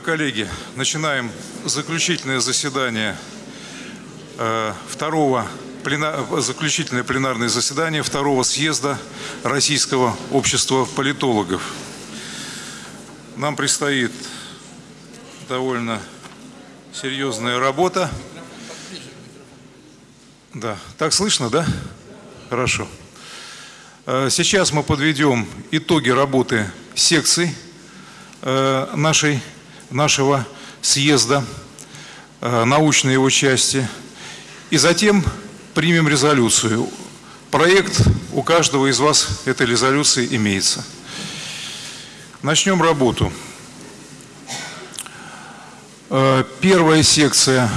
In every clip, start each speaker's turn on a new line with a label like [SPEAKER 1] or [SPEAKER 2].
[SPEAKER 1] Уважаемые коллеги, начинаем заключительное заседание э, второго заключительное пленарное заседание второго съезда Российского общества политологов. Нам предстоит довольно серьезная работа. Да, так слышно, да? Хорошо. Э, сейчас мы подведем итоги работы секций э, нашей, нашего съезда, э, научной его части. И затем примем резолюцию. Проект у каждого из вас этой резолюции имеется. Начнем работу. Э, первая секция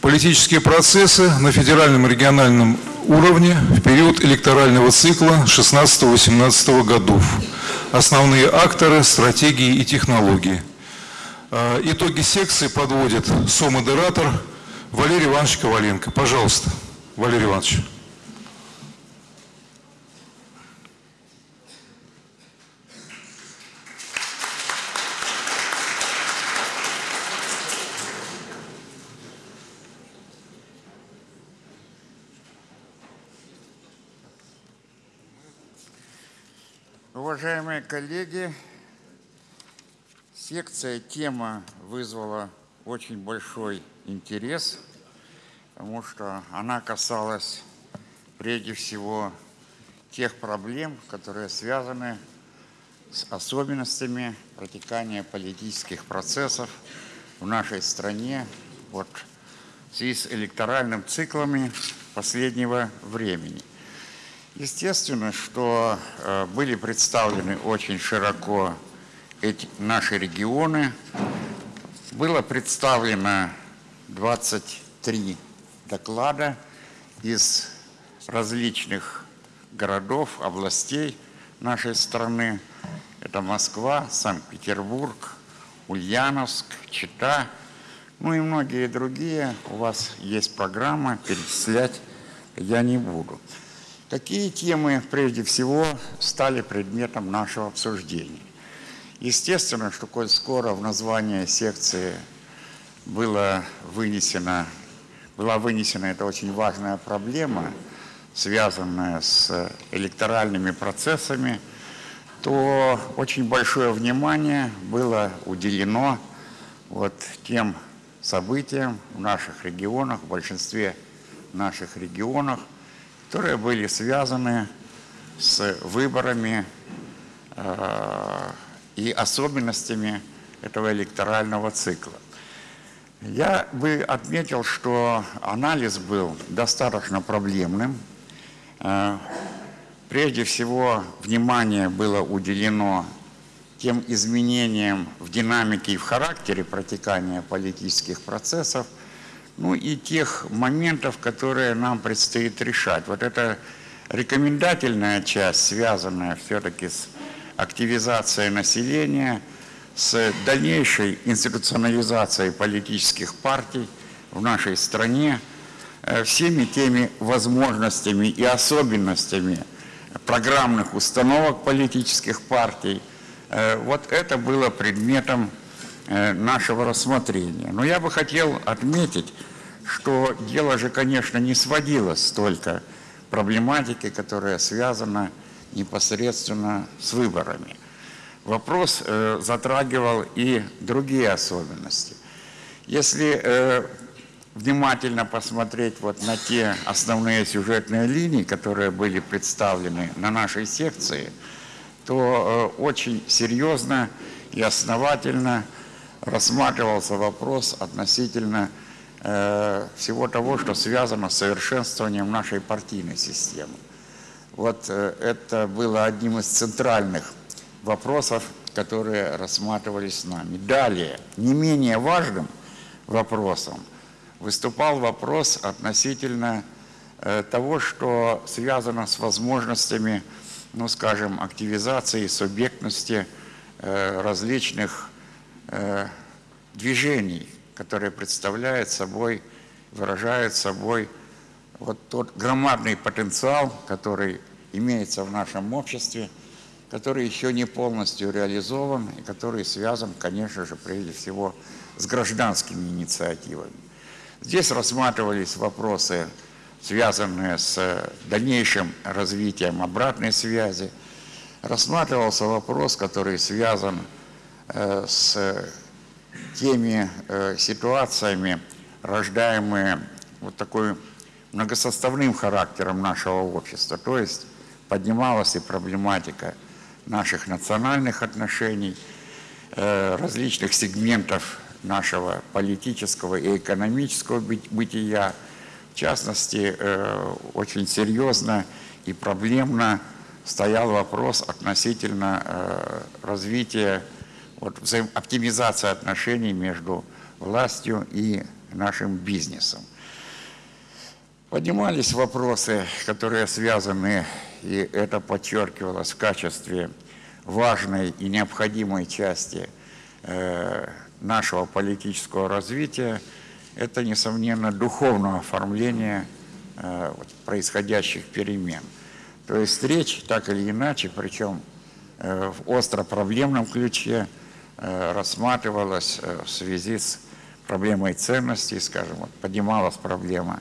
[SPEAKER 1] «Политические процессы на федеральном и региональном уровне в период электорального цикла 16-18 годов. Основные акторы, стратегии и технологии». Э, итоги секции подводит со-модератор Валерий Иванович Коваленко. Пожалуйста, Валерий Иванович.
[SPEAKER 2] Уважаемые коллеги, секция тема вызвала очень большой интерес, потому что она касалась прежде всего тех проблем, которые связаны с особенностями протекания политических процессов в нашей стране вот, в связи с электоральным циклами последнего времени. Естественно, что э, были представлены очень широко эти, наши регионы. Было представлено 23 доклада из различных городов, областей нашей страны. Это Москва, Санкт-Петербург, Ульяновск, Чита, ну и многие другие. У вас есть программа, перечислять я не буду. Какие темы, прежде всего, стали предметом нашего обсуждения? Естественно, что коль скоро в название секции было вынесено, была вынесена эта очень важная проблема, связанная с электоральными процессами, то очень большое внимание было уделено вот тем событиям в наших регионах, в большинстве наших регионах, которые были связаны с выборами э, и особенностями этого электорального цикла. Я бы отметил, что анализ был достаточно проблемным. Э, прежде всего, внимание было уделено тем изменениям в динамике и в характере протекания политических процессов – ну и тех моментов, которые нам предстоит решать. Вот эта рекомендательная часть, связанная все-таки с активизацией населения, с дальнейшей институционализацией политических партий в нашей стране, э, всеми теми возможностями и особенностями программных установок политических партий, э, вот это было предметом э, нашего рассмотрения. Но я бы хотел отметить, что дело же, конечно, не сводилось только проблематики, которая связана непосредственно с выборами. Вопрос э, затрагивал и другие особенности. Если э, внимательно посмотреть вот на те основные сюжетные линии, которые были представлены на нашей секции, то э, очень серьезно и основательно рассматривался вопрос относительно всего того, что связано с совершенствованием нашей партийной системы. Вот э, это было одним из центральных вопросов, которые рассматривались с нами. Далее, не менее важным вопросом выступал вопрос относительно э, того, что связано с возможностями, ну скажем, активизации субъектности различных движений, которые представляют собой, выражают собой вот тот громадный потенциал, который имеется в нашем обществе, который еще не полностью реализован и который связан, конечно же, прежде всего с гражданскими инициативами. Здесь рассматривались вопросы, связанные с дальнейшим развитием обратной связи. Рассматривался вопрос, который связан э, с теми э, ситуациями, рождаемые вот такой многосоставным характером нашего общества. То есть поднималась и проблематика наших национальных отношений, э, различных сегментов нашего политического и экономического бытия. В частности, э, очень серьезно и проблемно стоял вопрос относительно э, развития, вот, оптимизации отношений между властью и нашим бизнесом. Поднимались вопросы, которые связаны, и это подчеркивалось в качестве важной и необходимой части э, нашего политического развития, это, несомненно, духовное оформление э, происходящих перемен. То есть речь, так или иначе, причем э, в остро-проблемном ключе, рассматривалась в связи с проблемой ценностей, скажем, поднималась проблема,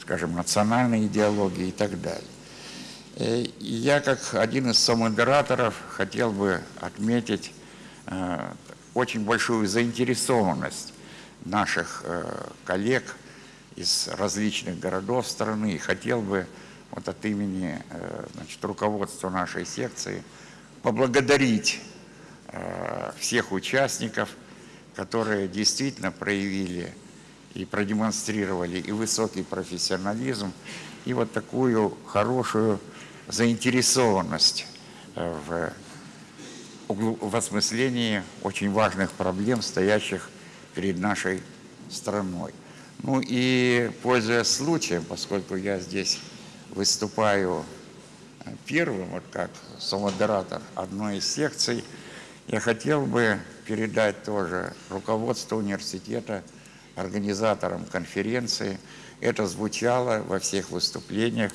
[SPEAKER 2] скажем, национальной идеологии и так далее. И я, как один из самодераторов, хотел бы отметить очень большую заинтересованность наших э, коллег из различных городов страны. И хотел бы вот от имени э, значит, руководства нашей секции поблагодарить э, всех участников, которые действительно проявили и продемонстрировали и высокий профессионализм, и вот такую хорошую заинтересованность в в осмыслении очень важных проблем, стоящих перед нашей страной. Ну и, пользуясь случаем, поскольку я здесь выступаю э, первым, вот как самодератор одной из секций, я хотел бы передать тоже руководство университета, организаторам конференции. Это звучало во всех выступлениях,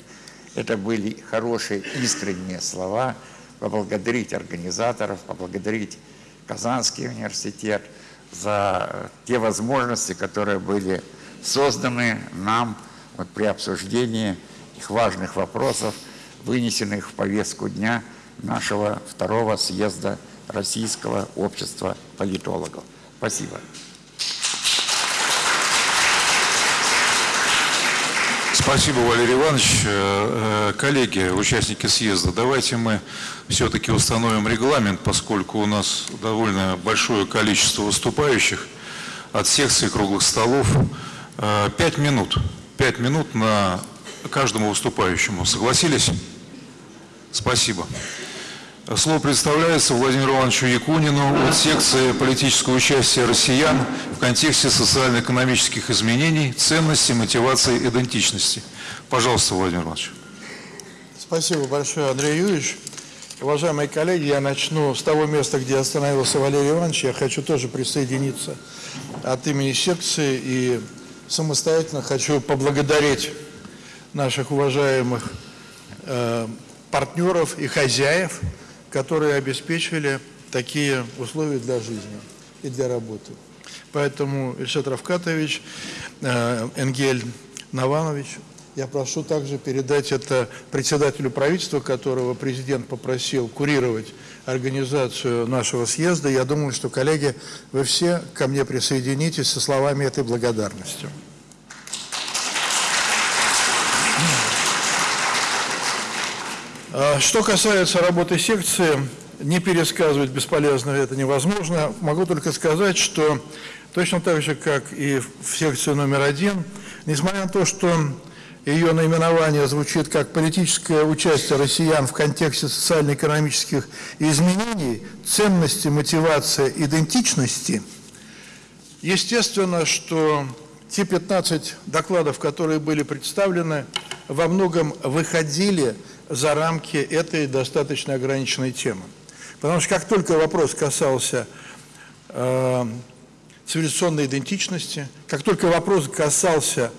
[SPEAKER 2] это были хорошие искренние слова – поблагодарить организаторов, поблагодарить Казанский университет за те возможности, которые были созданы нам вот при обсуждении их важных вопросов, вынесенных в повестку дня нашего второго съезда Российского общества политологов. Спасибо.
[SPEAKER 1] Спасибо, Валерий Иванович. Э, э, коллеги, участники съезда, давайте мы все-таки установим регламент, поскольку у нас довольно большое количество выступающих от секций круглых столов. Э, пять минут. Пять минут на каждому выступающему. Согласились? Спасибо. Слово предоставляется Владимиру Ивановичу Якунину от секции политического участия россиян в контексте социально-экономических изменений, ценностей, мотивации, идентичности. Пожалуйста, Владимир Иванович.
[SPEAKER 3] Спасибо большое, Андрей Юрьевич. Уважаемые коллеги, я начну с того места, где остановился Валерий Иванович. Я хочу тоже присоединиться от имени секции и самостоятельно хочу поблагодарить наших уважаемых э, партнеров и хозяев, которые обеспечивали такие условия для жизни и для работы. Поэтому Ильшат Равкатович, э, Энгель Наванович, я прошу также передать это председателю правительства, которого президент попросил курировать организацию нашего съезда. Я думаю, что, коллеги, вы все ко мне присоединитесь со словами этой благодарности. Что касается работы секции, не пересказывать бесполезно, это невозможно. Могу только сказать, что точно так же, как и в секции номер один, несмотря на то, что ее наименование звучит как политическое участие россиян в контексте социально-экономических изменений, ценности, мотивация, идентичности, естественно, что те 15 докладов, которые были представлены, во многом выходили за рамки этой достаточно ограниченной темы. Потому что как только вопрос касался э, цивилизационной идентичности, как только вопрос касался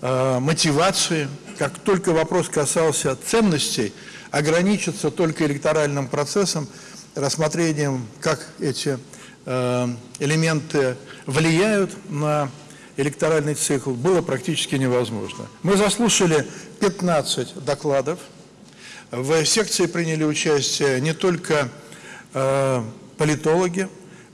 [SPEAKER 3] э, мотивации, как только вопрос касался ценностей, ограничиться только электоральным процессом, рассмотрением, как эти э, элементы влияют на электоральный цикл, было практически невозможно. Мы заслушали 15 докладов. В секции приняли участие не только э, политологи,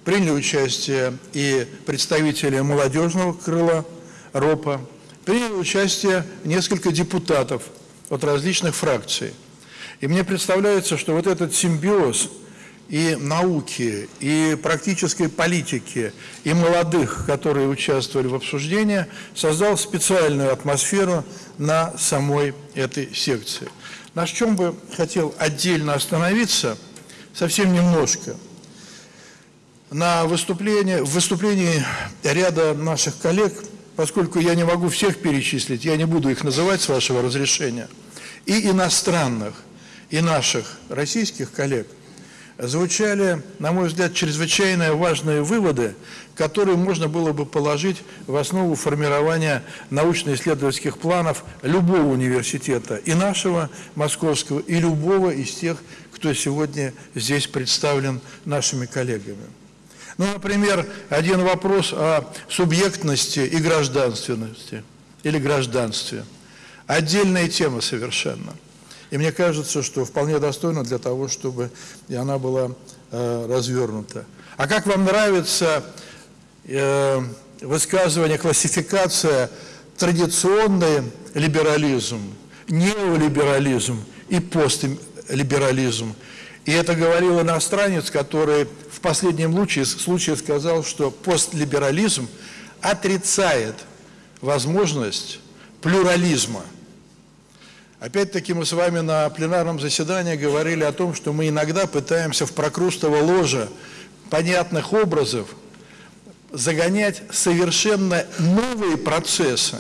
[SPEAKER 3] приняли участие и представители молодежного крыла РОПа, приняли участие несколько депутатов от различных фракций. И мне представляется, что вот этот симбиоз и науки, и практической политики, и молодых, которые участвовали в обсуждении, создал специальную атмосферу на самой этой секции. На чем бы хотел отдельно остановиться, совсем немножко – на выступление, в выступлении ряда наших коллег, поскольку я не могу всех перечислить, я не буду их называть с вашего разрешения, и иностранных, и наших российских коллег, звучали, на мой взгляд, чрезвычайно важные выводы, которые можно было бы положить в основу формирования научно-исследовательских планов любого университета, и нашего московского, и любого из тех, кто сегодня здесь представлен нашими коллегами. Ну, например, один вопрос о субъектности и гражданственности или гражданстве. Отдельная тема совершенно. И мне кажется, что вполне достойна для того, чтобы и она была э, развернута. А как вам нравится э, высказывание, классификация традиционный либерализм, неолиберализм и постлиберализм? И это говорил иностранец, который в последнем случае, случае сказал, что постлиберализм отрицает возможность плюрализма. Опять-таки мы с вами на пленарном заседании говорили о том, что мы иногда пытаемся в прокрустово ложе понятных образов загонять совершенно новые процессы,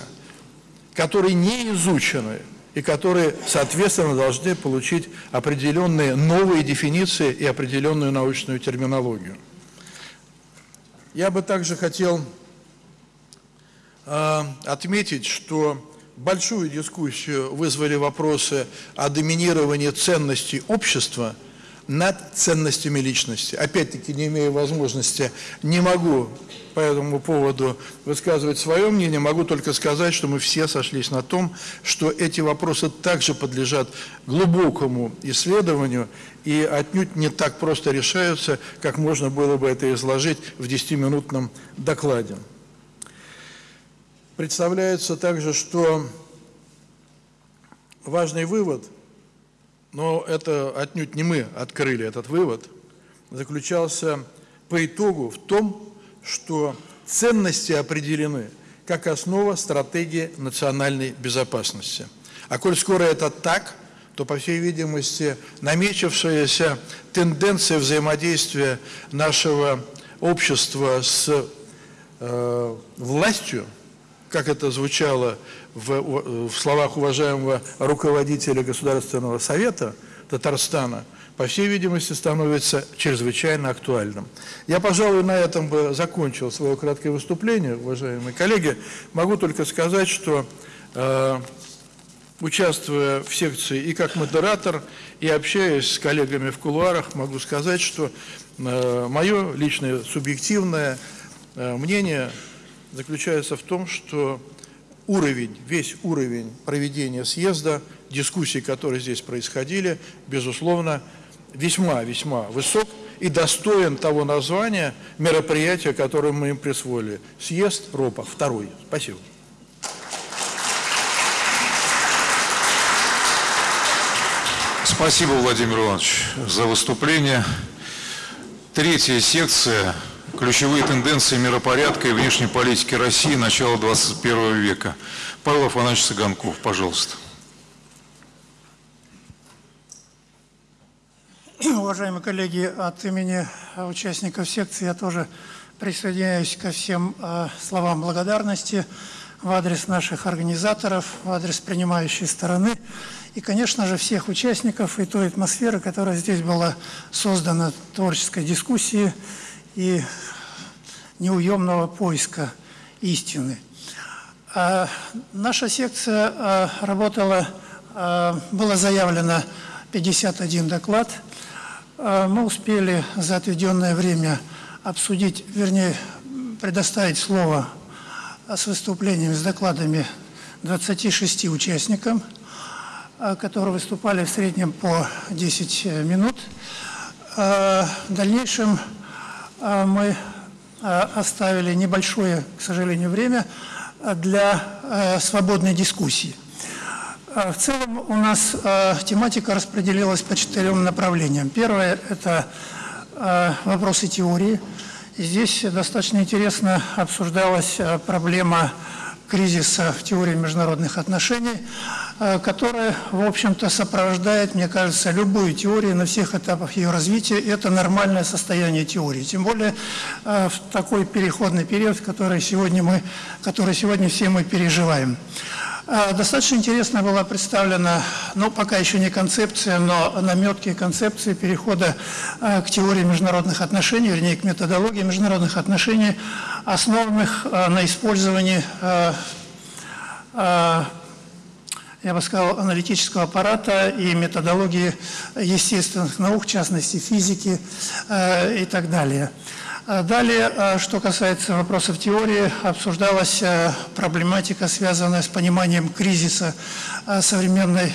[SPEAKER 3] которые не изучены, и которые, соответственно, должны получить определенные новые дефиниции и определенную научную терминологию. Я бы также хотел э, отметить, что большую дискуссию вызвали вопросы о доминировании ценностей общества над ценностями личности. Опять-таки, не имея возможности, не могу по этому поводу высказывать свое мнение, могу только сказать, что мы все сошлись на том, что эти вопросы также подлежат глубокому исследованию и отнюдь не так просто решаются, как можно было бы это изложить в 10-минутном докладе. Представляется также, что важный вывод, но это отнюдь не мы открыли этот вывод, заключался по итогу в том, что ценности определены как основа стратегии национальной безопасности. А коль скоро это так, то, по всей видимости, намечившаяся тенденция взаимодействия нашего общества с э, властью, как это звучало в, в словах уважаемого руководителя Государственного совета Татарстана, по всей видимости, становится чрезвычайно актуальным. Я, пожалуй, на этом бы закончил свое краткое выступление, уважаемые коллеги. Могу только сказать, что, э, участвуя в секции и как модератор, и общаясь с коллегами в кулуарах, могу сказать, что э, мое личное субъективное э, мнение заключается в том, что уровень, весь уровень проведения съезда, дискуссий, которые здесь происходили, безусловно, весьма-весьма высок и достоин того названия мероприятия, которое мы им присвоили. Съезд РОПа, второй. Спасибо.
[SPEAKER 1] Спасибо, Владимир Иванович, за выступление. Третья секция «Ключевые тенденции миропорядка и внешней политики России начала 21 века». Павел Афанасьевич Саганков, пожалуйста.
[SPEAKER 4] Уважаемые коллеги, от имени участников секции я тоже присоединяюсь ко всем э, словам благодарности в адрес наших организаторов, в адрес принимающей стороны и, конечно же, всех участников и той атмосферы, которая здесь была создана творческой дискуссии и неуемного поиска истины. А наша секция а, работала, а, было заявлено 51 доклад. Э, Мы успели за отведенное время обсудить, вернее, предоставить слово с выступлениями, с докладами 26 участникам, которые выступали в среднем по 10 минут. В дальнейшем мы э, оставили небольшое, к сожалению, время для э, свободной дискуссии. В целом у нас тематика распределилась по четырем направлениям. Первое – это вопросы теории. Здесь достаточно интересно обсуждалась проблема кризиса в теории международных отношений, э, которая, в общем-то, сопровождает, мне кажется, любую теорию на всех этапах ее развития. Это нормальное состояние теории. Тем более э, в такой переходный период, который сегодня, мы, который сегодня все мы переживаем. Э, Достаточно интересно была представлена, ну, пока еще не концепция, но наметки концепции перехода э, к теории международных отношений, вернее, к методологии международных отношений, основанных э, на использовании, я бы сказал, аналитического аппарата и методологии естественных наук, в частности, физики и так далее. А Далее, э, что касается вопросов теории, обсуждалась э, проблематика, связанная с пониманием кризиса э, современной,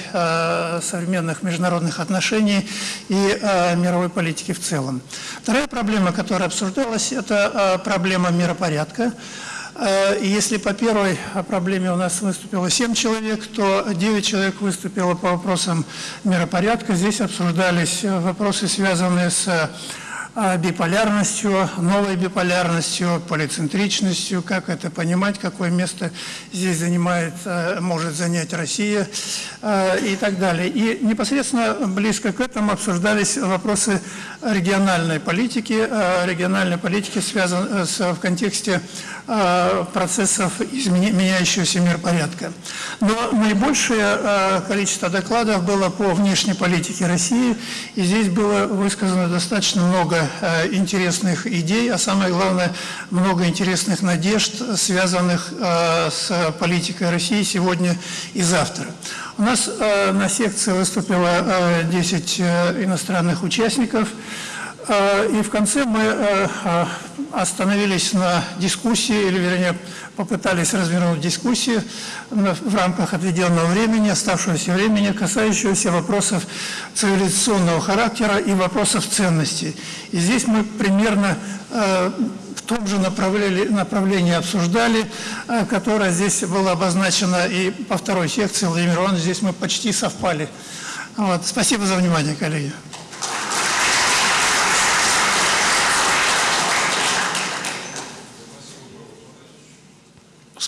[SPEAKER 4] современных международных отношений и мировой политики в целом. Вторая проблема, которая обсуждалась, это проблема миропорядка. Если по первой проблеме у нас выступило 7 человек, то 9 человек выступило по вопросам миропорядка. Здесь обсуждались э, вопросы, связанные с биполярностью, новой биполярностью, полицентричностью, как это понимать, какое место здесь занимает, э, может занять Россия э, и так далее. И непосредственно близко к этому обсуждались вопросы региональной политики, региональной политики связан, э, в контексте процессов изменя- меняющегося миропорядка. Но наибольшее э, количество докладов было по внешней политике России, и здесь было высказано достаточно много э, интересных идей, а самое главное, много интересных надежд, связанных э, с политикой России сегодня и завтра. У нас э, на секции выступило э, 10 э, иностранных участников. Э, И в конце мы э, э, остановились на дискуссии, или вернее попытались развернуть дискуссию в рамках отведенного времени, оставшегося времени, касающегося вопросов цивилизационного характера и вопросов ценностей. И здесь мы примерно э, в том же направлении, направлении обсуждали, э, которое здесь было обозначено и по второй секции Владимир Иванович, здесь мы почти совпали. Вот. Спасибо за внимание, коллеги.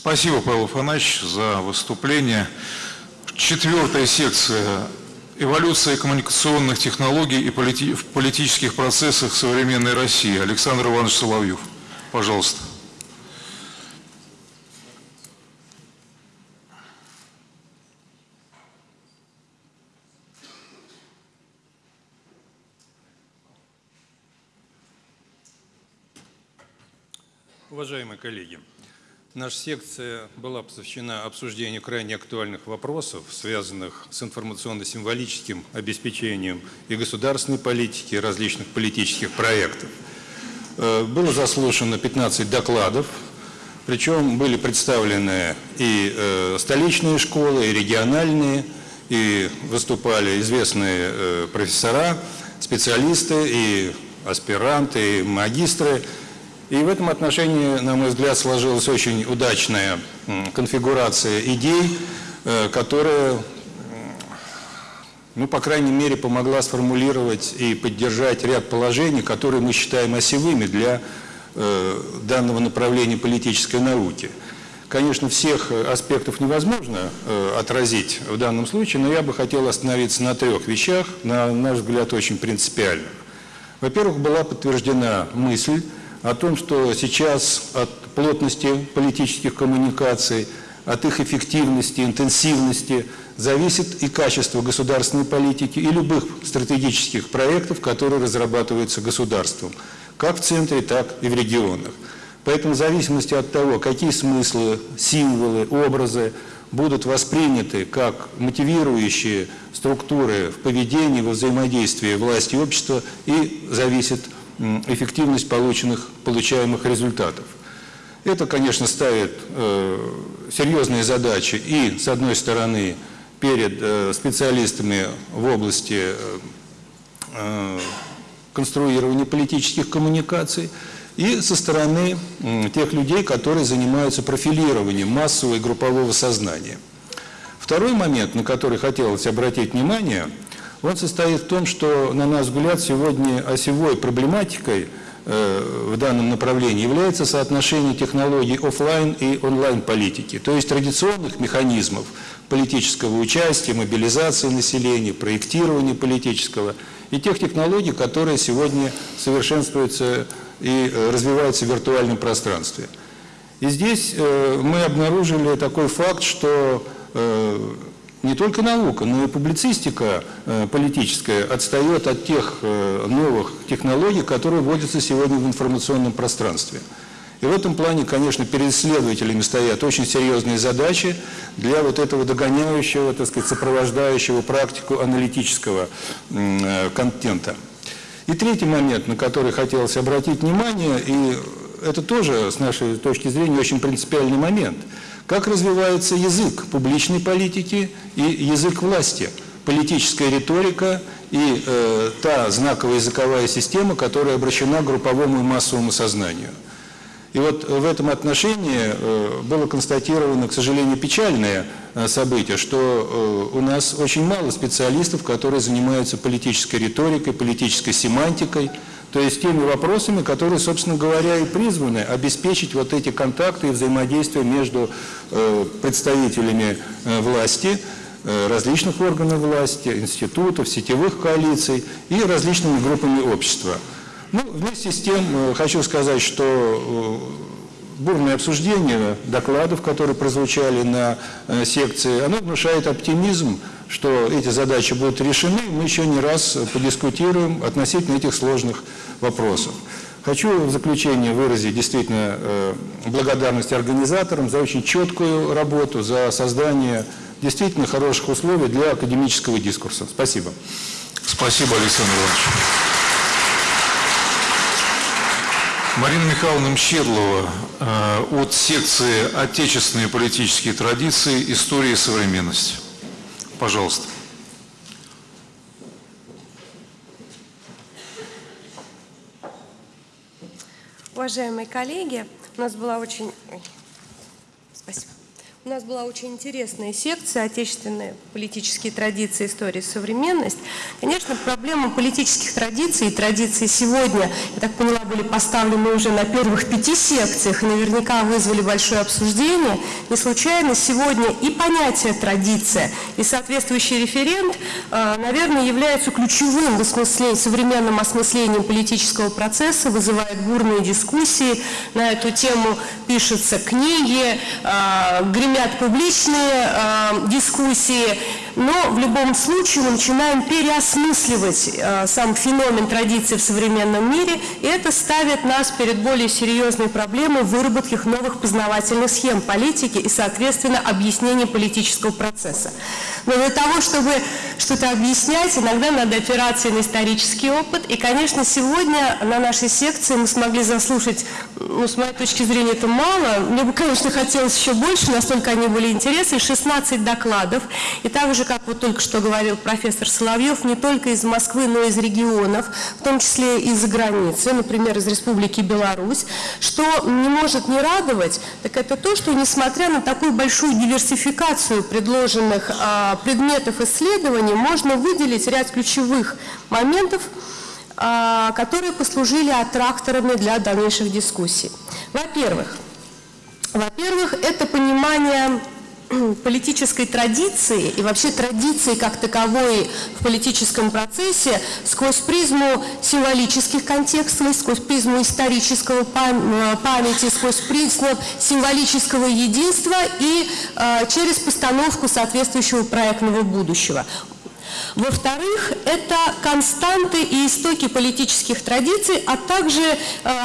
[SPEAKER 1] Спасибо, Павел Афанасьевич, за выступление. Четвертая секция «Эволюция коммуникационных технологий и полити- в политических процессах современной России». Александр Иванович Соловьев. Пожалуйста.
[SPEAKER 5] Уважаемые коллеги, наша секция была посвящена обсуждению крайне актуальных вопросов, связанных с информационно-символическим обеспечением и государственной политики, различных политических проектов. Э, Было заслушано 15 докладов, причем были представлены и э, столичные школы, и региональные, и выступали известные э, профессора, специалисты, и аспиранты, и магистры. И в этом отношении, на мой взгляд, сложилась очень удачная конфигурация идей, э, которая, ну, по крайней мере, помогла сформулировать и поддержать ряд положений, которые мы считаем осевыми для э, данного направления политической науки. Конечно, всех э, аспектов невозможно отразить в данном случае, но я бы хотел остановиться на трех вещах, на наш взгляд, очень принципиальных. Во-первых, была подтверждена мысль о том, что сейчас от плотности политических коммуникаций, от их эффективности, интенсивности зависит и качество государственной политики и любых стратегических проектов, которые разрабатываются государством, как в центре, так и в регионах. Поэтому в зависимости от того, какие смыслы, символы, образы будут восприняты как мотивирующие структуры в поведении, во взаимодействии власти и общества, и зависит эффективность полученных, получаемых результатов. Это, конечно, ставит э, серьезные задачи и, с одной стороны, перед э, специалистами в области э, конструирования политических коммуникаций, и со стороны тех людей, которые занимаются профилированием массового и группового сознания. Второй момент, на который хотелось обратить внимание, он состоит в том, что, на наш взгляд, сегодня осевой проблематикой э, в данном направлении является соотношение технологий офлайн и онлайн политики, то есть традиционных механизмов политического участия, мобилизации населения, проектирования политического и тех технологий, которые сегодня совершенствуются и э, развиваются в виртуальном пространстве. И здесь э, мы обнаружили такой факт, что не только наука, но и публицистика политическая отстает от тех новых технологий, которые вводятся сегодня в информационном пространстве. И в этом плане, конечно, перед исследователями стоят очень серьезные задачи для вот этого догоняющего, так сказать, сопровождающего практику аналитического контента. И третий момент, на который хотелось обратить внимание, и это тоже, с нашей точки зрения, очень принципиальный момент. Как развивается язык публичной политики и язык власти, политическая риторика и э, та знаковая языковая система, которая обращена к групповому и массовому сознанию. И вот в этом отношении э, было констатировано, к сожалению, печальное э, событие, что э, у нас очень мало специалистов, которые занимаются политической риторикой, политической семантикой, то есть теми вопросами, которые, собственно говоря, и призваны обеспечить вот эти контакты и взаимодействие между представителями власти, различных органов власти, институтов, сетевых коалиций и различными группами общества. Ну, вместе с тем э, хочу сказать, что э, бурное обсуждение докладов, которые прозвучали на э, секции, оно внушает оптимизм, что эти задачи будут решены. Мы еще не раз подискутируем относительно этих сложных вопросов. Хочу в заключение выразить действительно благодарность организаторам за очень четкую работу, за создание действительно хороших условий для академического дискурса. Спасибо.
[SPEAKER 1] Спасибо, Александр Иванович. Марина Михайловна Мщедлова э, от секции «Отечественные политические традиции. История и современность». Пожалуйста.
[SPEAKER 6] Уважаемые коллеги, у нас была очень... Спасибо. У нас была очень интересная секция «Отечественные политические традиции, история современность». Конечно, проблема политических традиций и традиций сегодня, я так поняла, были поставлены уже на первых пяти секциях и наверняка вызвали большое обсуждение. Не случайно сегодня и понятие «традиция», и соответствующий референт, э, наверное, являются ключевым в осмыслении, современным осмыслением политического процесса, вызывает бурные дискуссии. На эту тему пишутся книги, гремят публичные э, дискуссии, но в любом случае мы начинаем переосмысливать э, сам феномен традиции в современном мире, и это ставит нас перед более серьезной проблемой выработки новых познавательных схем политики и, соответственно, объяснения политического процесса. Но для того, чтобы что-то объяснять, иногда надо опираться на исторический опыт, и, конечно, сегодня на нашей секции мы смогли заслушать, ну, с моей точки зрения, это мало, мне бы, конечно, хотелось еще больше, настолько они были интересны, 16 докладов, и также же, как вот только что говорил профессор Соловьев, не только из Москвы, но и из регионов, в том числе и за границей, например, из Республики Беларусь. Что не может не радовать, так это то, что несмотря на такую большую диверсификацию предложенных а, предметов исследований, можно выделить ряд ключевых моментов, а, которые послужили аттракторами для дальнейших дискуссий. Во-первых, во-первых, это понимание политической традиции и вообще традиции как таковой в политическом процессе сквозь призму символических контекстов, сквозь призму исторического э, памяти, сквозь призму символического единства и э, через постановку соответствующего проектного будущего. Во-вторых, это константы и истоки политических традиций, а также э,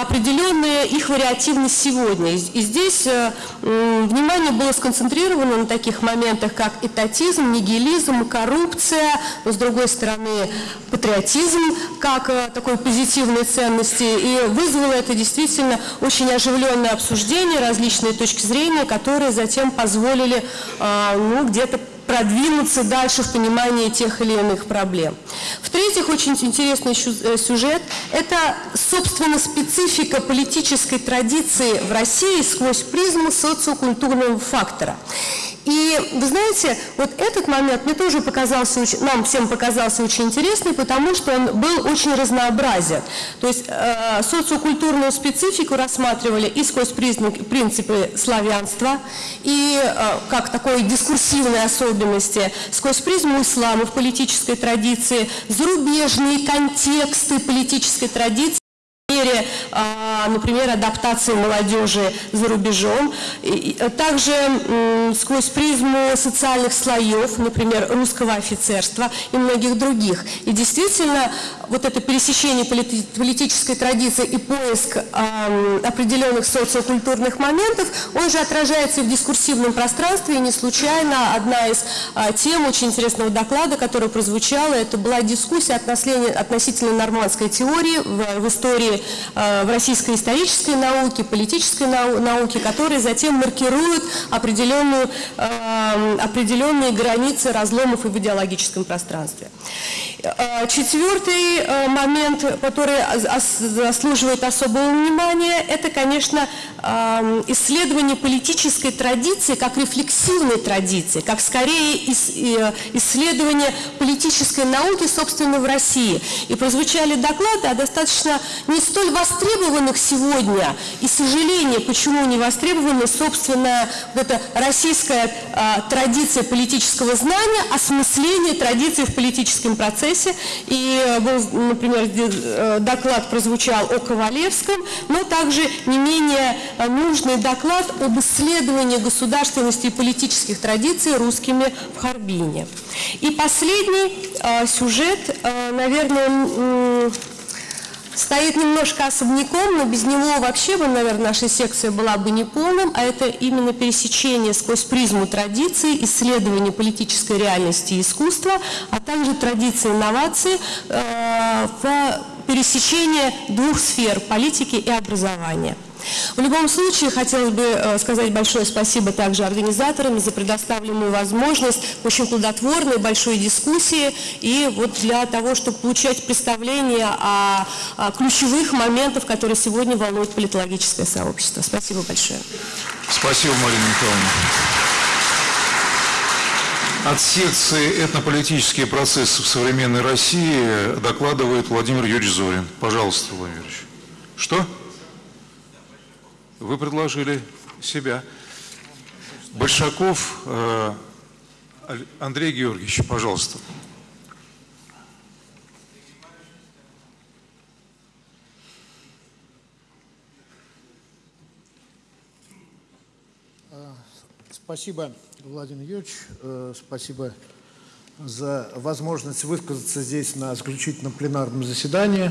[SPEAKER 6] определенная их вариативность сегодня. И здесь э, внимание было сконцентрировано на таких моментах, как этатизм, нигилизм, коррупция, но с другой стороны патриотизм как э, такой позитивной ценности. И вызвало это действительно очень оживленное обсуждение, различные точки зрения, которые затем позволили ну, где-то продвинуться дальше в понимании тех или иных проблем. В-третьих, очень интересный э, сюжет – это, собственно, специфика политической традиции в России сквозь призму социокультурного фактора. И вы знаете, вот этот момент мне тоже показался, нам всем показался очень интересный, потому что он был очень разнообразен. То есть э, социокультурную специфику рассматривали и сквозь призму, принципы славянства, и э, как такой дискурсивной особенности, сквозь призму ислама в политической традиции, зарубежные контексты политической традиции, мере, а, например, адаптации молодежи за рубежом, и также сквозь призму социальных слоев, например, русского офицерства и многих других. И действительно, вот это пересечение полити- политической традиции и поиск ам, определенных социокультурных моментов, он же отражается и в дискурсивном пространстве, и не случайно одна из а, тем очень интересного доклада, которая прозвучала, это была дискуссия относительно, нормандской теории в, в истории, э, в российской исторической науке, политической нау- науке, которые затем маркируют определенную, э, определенные границы разломов и в идеологическом пространстве. Э, Четвертый э, момент, который заслуживает особого внимания, это, конечно, э, исследование политической традиции как рефлексивной традиции, как скорее ис- э, исследование политической науки, собственно, в России. И прозвучали доклады о достаточно не столь востребованных сегодня, и сожаление, почему не востребованы, собственно, вот эта российская э, традиция политического знания, осмысление традиций в политическом процессе. И э, был, например, э, доклад прозвучал о Ковалевском, но также не менее э, нужный доклад об исследовании государственности и политических традиций русскими в Харбине. И последний э, сюжет, э, наверное, стоит немножко особняком, но без него вообще бы, наверное, наша секция была бы неполным, а это именно пересечение сквозь призму традиций, исследование политической реальности и искусства, а также традиции инноваций э, в пересечении двух сфер – политики и образования. В любом случае, хотелось бы э, сказать большое спасибо также организаторам за предоставленную возможность очень плодотворной большой дискуссии и вот для того, чтобы получать представление о, о ключевых моментах, которые сегодня волнуют политологическое сообщество. Спасибо большое.
[SPEAKER 1] Спасибо, Марина Михайловна. От секции «Этнополитические процессы в современной России» докладывает Владимир Юрьевич Зорин. Пожалуйста, Владимир Юрьевич. Что? Вы предложили себя. Большаков э, Андрей Георгиевич, пожалуйста.
[SPEAKER 7] Спасибо, Владимир Юрьевич. Э, Спасибо за возможность высказаться здесь на заключительном пленарном заседании.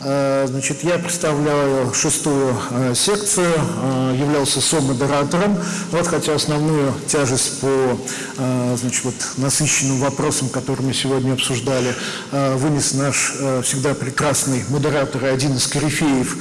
[SPEAKER 7] Э, Значит, я представляю шестую э, секцию, э, являлся со-модератором. Вот, хотя основную тяжесть по значит, вот, насыщенным вопросам, которые мы сегодня обсуждали, вынес наш всегда прекрасный модератор и один из корифеев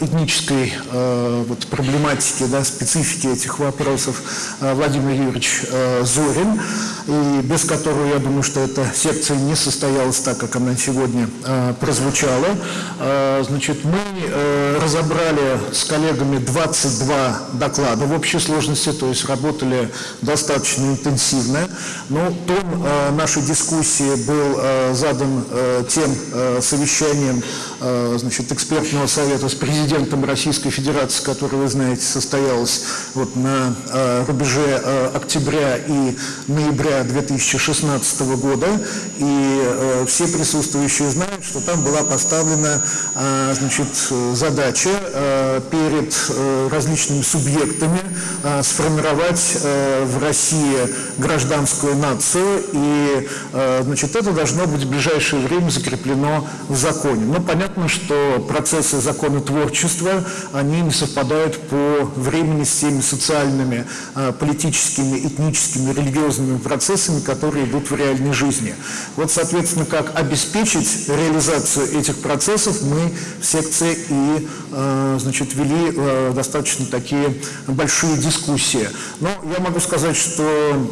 [SPEAKER 7] этнической вот, проблематики, да, специфики этих вопросов Владимир Юрьевич Зорин, и без которого, я думаю, что эта секция не состоялась так, как она сегодня э, прозвучала. Э, значит, мы э, разобрали с коллегами 22 доклада в общей сложности, то есть работали достаточно интенсивно. Но тон э, нашей дискуссии был э, задан э, тем э, совещанием э, значит, экспертного совета с президентом Российской Федерации, который, вы знаете, состоялось вот, на э, рубеже э, октября и ноября 2016 2015 года, и э, все присутствующие знают, что там была поставлена э, значит, задача э, перед э, различными субъектами э, сформировать э, в России гражданскую нацию, и э, значит, это должно быть в ближайшее время закреплено в законе. Но понятно, что процессы законотворчества, они не совпадают по времени с теми социальными, э, политическими, этническими, религиозными процессами, которые идут в реальности реальной жизни. Вот, соответственно, как обеспечить реализацию этих процессов, мы в секции и значит, вели э, достаточно такие большие дискуссии. Но я могу сказать, что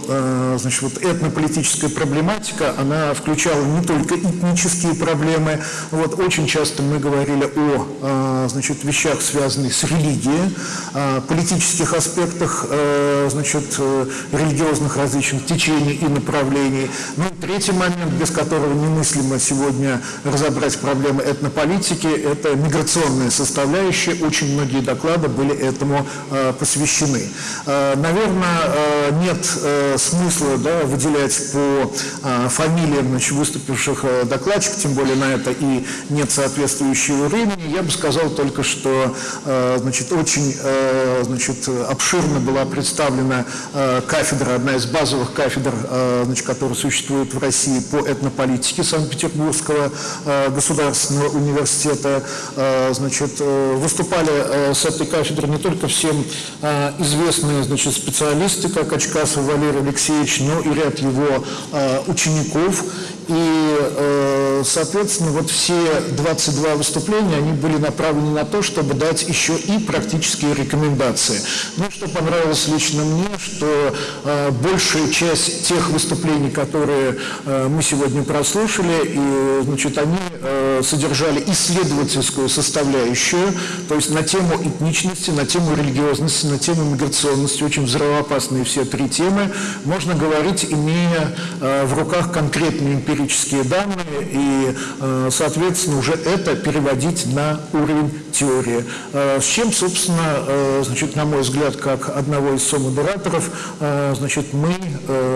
[SPEAKER 7] э, значит, вот этнополитическая проблематика, она включала не только этнические проблемы. Вот очень часто мы говорили о э, значит, вещах, связанных с религией, э, политических аспектах э, значит, э, религиозных различных течений и направлений. Ну и третий момент, без которого немыслимо сегодня разобрать проблемы этнополитики, это миграционная составляющая. Очень многие доклады были этому э, посвящены. Э, наверное, э, нет смысла да, выделять по фамилиям значит, выступивших докладчиков, тем более на это и нет соответствующего времени. Я бы сказал только, что значит, очень значит, обширно была представлена кафедра, одна из базовых кафедр, значит, которая существует в России по этнополитике Санкт-Петербургского государственного университета. Значит, выступали э, с этой кафедры не только всем э, известные значит, специалисты, как Очкасов Валерий Алексеевич, но и ряд его э, учеников. И, э, соответственно, вот все 22 выступления, они были направлены на то, чтобы дать еще и практические рекомендации. Ну, что понравилось лично мне, что э, большая часть тех выступлений, которые э, мы сегодня прослушали, и, значит, они содержали исследовательскую составляющую, то есть на тему этничности, на тему религиозности, на тему миграционности, очень взрывоопасные все три темы, можно говорить, имея в руках конкретные эмпирические данные и, э, соответственно, уже это переводить на уровень теории. Э, С чем, собственно, э, значит, на мой взгляд, как одного из сомодераторов, значит, мы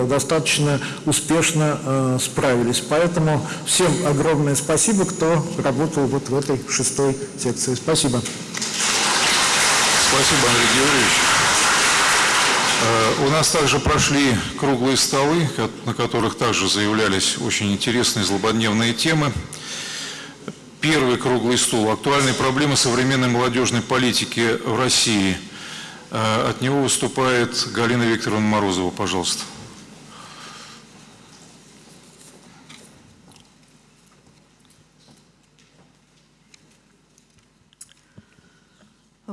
[SPEAKER 7] достаточно успешно справились. Поэтому всем огромное спасибо, кто работал вот в этой шестой секции. Спасибо.
[SPEAKER 1] Спасибо, Андрей Георгиевич. Э, У нас также прошли круглые столы, на которых также заявлялись очень интересные злободневные темы. Первый круглый стол. Актуальные проблемы современной молодежной политики в России. Э, От него выступает Галина Викторовна Морозова. Пожалуйста.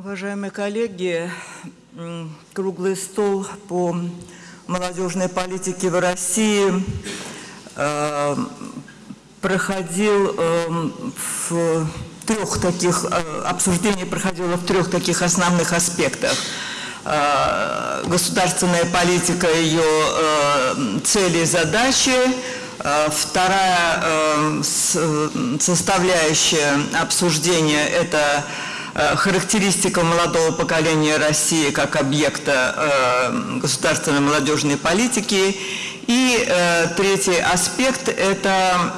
[SPEAKER 8] Уважаемые коллеги, круглый стол по молодежной политике в России э, проходил э, в трех таких, э, обсуждение проходило в трех таких основных аспектах. Э, Государственная политика, ее цели и задачи, Вторая составляющая обсуждения – это характеристика молодого поколения России как объекта э, государственной молодежной политики. И э, третий аспект – это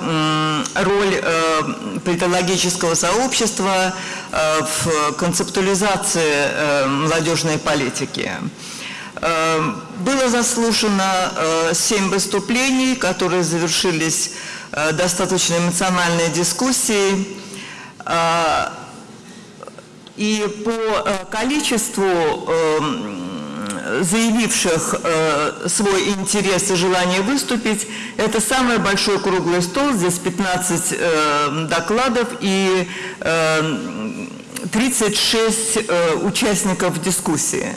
[SPEAKER 8] роль э, политологического сообщества э, в концептуализации э, молодежной политики. Э, Было заслушано э, семь выступлений, которые завершились э, достаточно эмоциональной дискуссией. И по э, количеству э, заявивших э, свой интерес и желание выступить, это самый большой круглый стол, здесь 15 э, докладов и э, 36 э, участников дискуссии.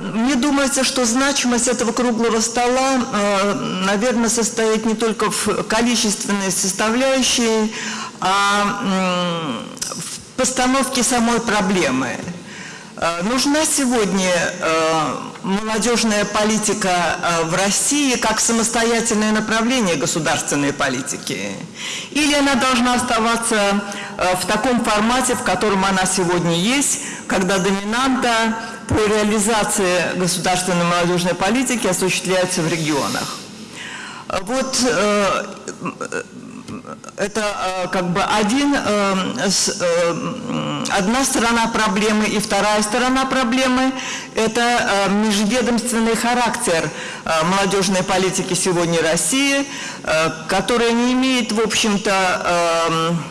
[SPEAKER 8] Мне думается, что значимость этого круглого стола, наверное, состоит не только в количественной составляющей, а постановке самой проблемы. Э, Нужна сегодня э, молодежная политика э, в России как самостоятельное направление государственной политики? Или она должна оставаться в таком формате, в котором она сегодня есть, когда доминанта по реализации государственной молодежной политики осуществляются в регионах. Вот это э, как бы один, э, с, э, одна сторона проблемы и вторая сторона проблемы – это э, межведомственный характер молодежной политики сегодня России, которая не имеет, в общем-то, эм,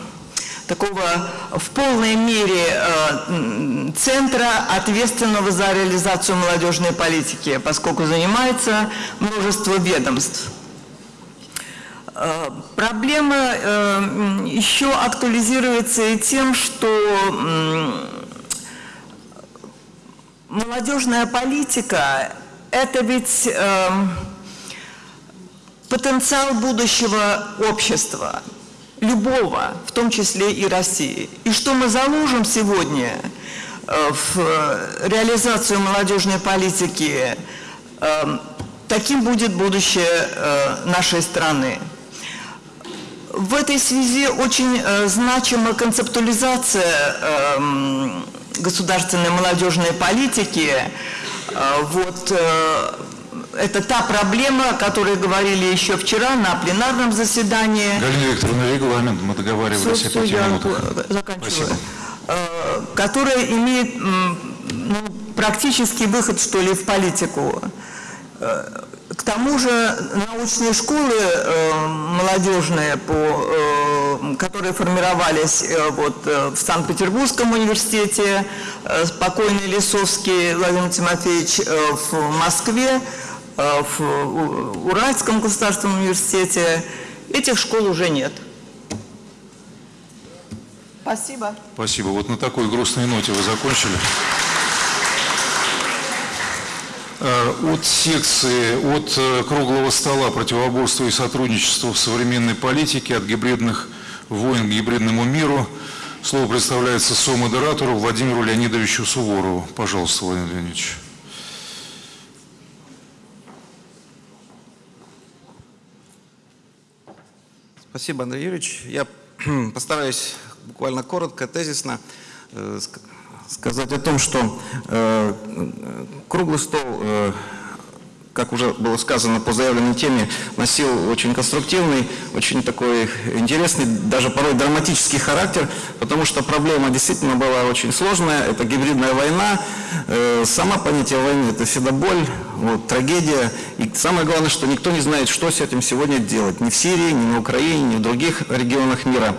[SPEAKER 8] такого в полной мере центра, ответственного за реализацию молодежной политики, поскольку занимается множество ведомств. Э, Проблема э, еще актуализируется и тем, что молодежная политика – это ведь э, потенциал будущего общества, любого, в том числе и России. И что мы заложим сегодня в реализацию молодежной политики, таким будет будущее нашей страны. В этой связи очень э, значима концептуализация эм, государственной молодежной политики. Э, вот э, это та проблема, о которой говорили еще вчера на пленарном заседании.
[SPEAKER 1] Галина Викторовна, регламент, мы договаривались о пяти минутах.
[SPEAKER 8] заканчиваю.
[SPEAKER 1] Спасибо.
[SPEAKER 8] Э, которая имеет ну, практический выход, что ли, в политику. К тому же научные школы э, молодежные, по, э, которые формировались э, вот, э, в Санкт-Петербургском университете, э, покойный Лисовский Владимир Тимофеевич э, в Москве, э, в Уральском государственном университете, этих школ уже нет. Спасибо.
[SPEAKER 1] Спасибо. Вот на такой грустной ноте вы закончили. Э, От секции, от э, круглого стола противоборства и сотрудничества в современной политике, от гибридных войн к гибридному миру, слово представляется сомодератору Владимиру Леонидовичу Суворову. Пожалуйста, Владимир Леонидович.
[SPEAKER 9] Спасибо, Андрей Юрьевич. Я постараюсь буквально коротко, тезисно э, сказать о том, что э, круглый стол, э, как уже было сказано по заявленной теме, носил очень конструктивный, очень такой интересный, даже порой драматический характер, потому что проблема действительно была очень сложная. Это гибридная война. Э, Сама понятие войны – это всегда боль, вот, трагедия. И самое главное, что никто не знает, что с этим сегодня делать. Ни в Сирии, ни на Украине, ни в других регионах мира.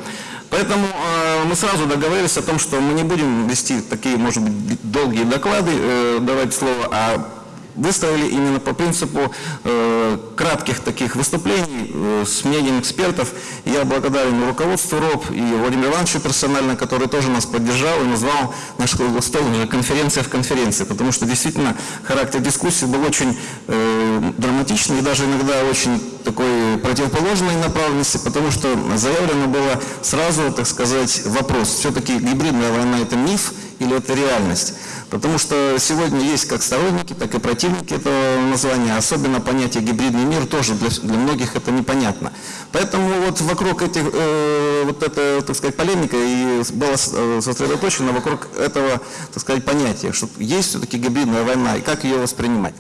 [SPEAKER 9] Поэтому э, мы сразу договорились о том, что мы не будем вести такие, может быть, долгие доклады, э, давать слово, а выстроили именно по принципу э, кратких таких выступлений э, с мнением экспертов. Я благодарен руководству РОП, и Владимиру Ивановичу персонально, который тоже нас поддержал и назвал наш круглый стол уже конференция в конференции, потому что действительно характер дискуссии был очень э, драматичный и даже иногда очень такой противоположной направленности, потому что заявлено было сразу, так сказать, вопрос, все-таки гибридная война это миф или это реальность? Потому что сегодня есть как сторонники, так и противники этого названия. Особенно понятие гибридный мир тоже для, для многих это непонятно. Поэтому вот вокруг этих, э, вот эта, так сказать, полемика и была э, сосредоточена вокруг этого, так сказать, понятия, что есть все-таки гибридная война и как ее воспринимать.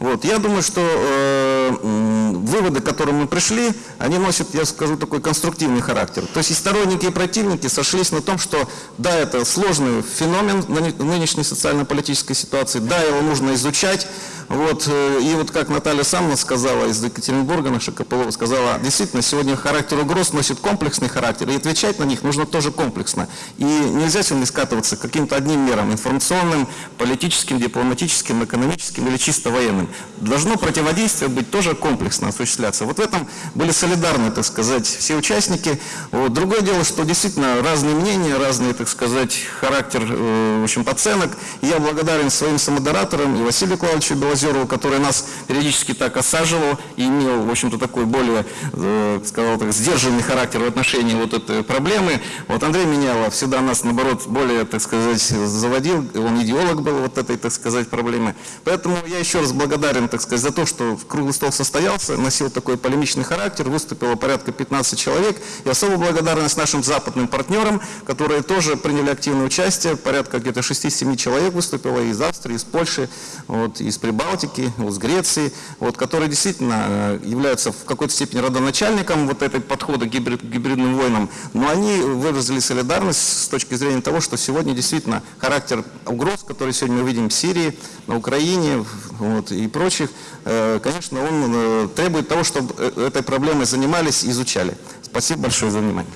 [SPEAKER 9] Вот. Я думаю, что э, выводы, к которым мы пришли, они носят, я скажу, такой конструктивный характер. То есть и сторонники, и противники сошлись на том, что да, это сложный феномен ныне- нынешней социально-политической ситуации, да, его нужно изучать. Вот, э, и вот как Наталья сама сказала из Екатеринбурга, наша Копылова сказала, действительно, сегодня характер угроз носит комплексный характер, и отвечать на них нужно тоже комплексно. И нельзя сегодня скатываться каким-то одним мерам, информационным, политическим, дипломатическим, экономическим или чисто военным. Должно противодействие быть тоже комплексно осуществляться. Вот в этом были солидарны, так сказать, все участники. Вот. Другое дело, что действительно разные мнения, разный, так сказать, характер, э, в общем, оценок. Я благодарен своим самодераторам и Василию Клавовичу Белозеру, Озерову, который нас периодически так осаживал и имел, в общем-то, такой более, э, сказал так, сдержанный характер в отношении вот этой проблемы. Вот Андрей Менялов всегда нас, наоборот, более, так сказать, заводил, он идеолог был вот этой, так сказать, проблемы. Поэтому я еще раз благодарен, так сказать, за то, что круглый стол состоялся, носил такой полемичный характер, выступило порядка 15 человек. И особую благодарность нашим западным партнерам, которые тоже приняли активное участие, порядка где-то 6-7 человек выступило из Австрии, из Польши, вот, из Прибалтики, вот, из Греции, вот, которые действительно э, являются в какой-то степени родоначальником вот этой подхода к гибрид, гибридным войнам, но они выразили солидарность с точки зрения того, что сегодня действительно характер угроз, которые сегодня мы видим в Сирии, на Украине вот, и прочих, э, конечно, он э, требует того, чтобы этой проблемой занимались и изучали. Спасибо большое за внимание.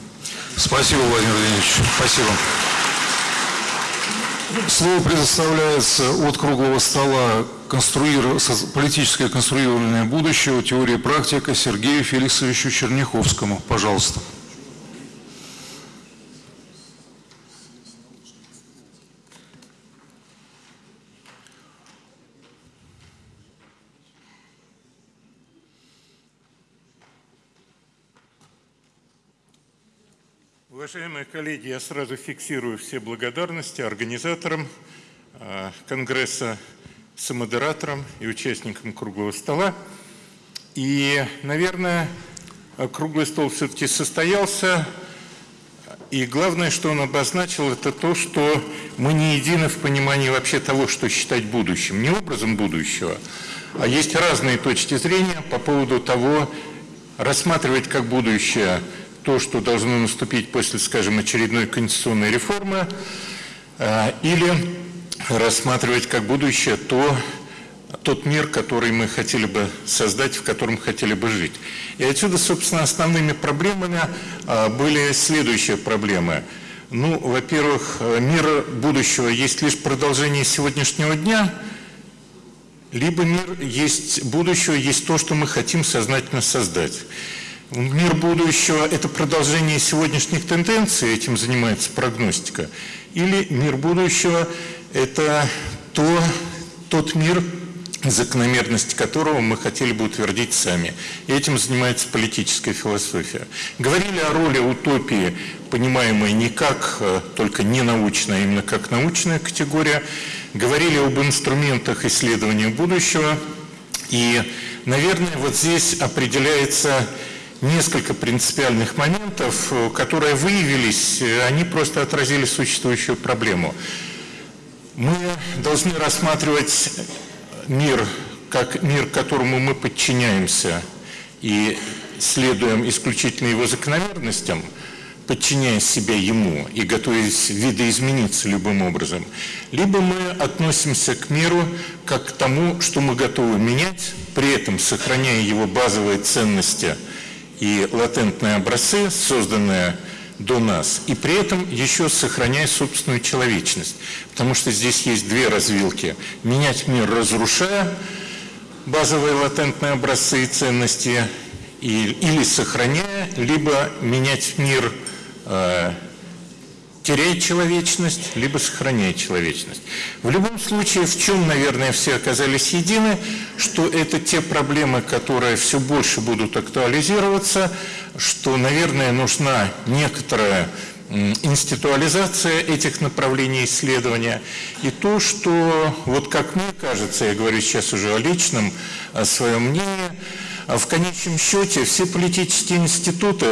[SPEAKER 1] Спасибо, Владимир Владимирович. Спасибо. Слово предоставляется от круглого стола политическое конструирование будущего, теория и практика Сергею Феликсовичу Черняховскому. Пожалуйста.
[SPEAKER 10] Уважаемые коллеги, я сразу фиксирую все благодарности организаторам э, Конгресса, самодераторам и участникам круглого стола. И, наверное, круглый стол все-таки состоялся. И главное, что он обозначил, это то, что мы не едины в понимании вообще того, что считать будущим. Не образом будущего, а есть разные точки зрения по поводу того, рассматривать как будущее – то, что должно наступить после, скажем, очередной конституционной реформы, э, или рассматривать как будущее то, тот мир, который мы хотели бы создать, в котором хотели бы жить. И отсюда, собственно, основными проблемами э, были следующие проблемы. Ну, во-первых, э, мир будущего есть лишь продолжение сегодняшнего дня, либо мир есть будущего, есть то, что мы хотим сознательно создать. Мир будущего – это продолжение сегодняшних тенденций, этим занимается прогностика, или мир будущего – это то, тот мир, закономерность которого мы хотели бы утвердить сами. И этим занимается политическая философия. Говорили о роли утопии, понимаемой не как э, только не научная, а именно как научная категория. Говорили об инструментах исследования будущего. И, наверное, вот здесь определяется несколько принципиальных моментов, э, которые выявились, э, они просто отразили существующую проблему. Мы должны рассматривать мир как мир, которому мы подчиняемся и следуем исключительно его закономерностям, подчиняя себя ему и готовясь видоизмениться любым образом, либо мы относимся к миру как к тому, что мы готовы менять, при этом сохраняя его базовые ценности – и латентные образцы, созданные до нас, и при этом еще сохраняя собственную человечность. Потому что здесь есть две развилки. Менять мир, разрушая базовые латентные образцы и ценности, и, или сохраняя, либо менять мир э, теряет человечность, либо сохраняет человечность. В любом случае, в чем, наверное, все оказались едины, что это те проблемы, которые все больше будут актуализироваться, что, наверное, нужна некоторая институализация этих направлений исследования и то, что, вот как мне кажется, я говорю сейчас уже о личном, о своем мнении, а в конечном счете все политические институты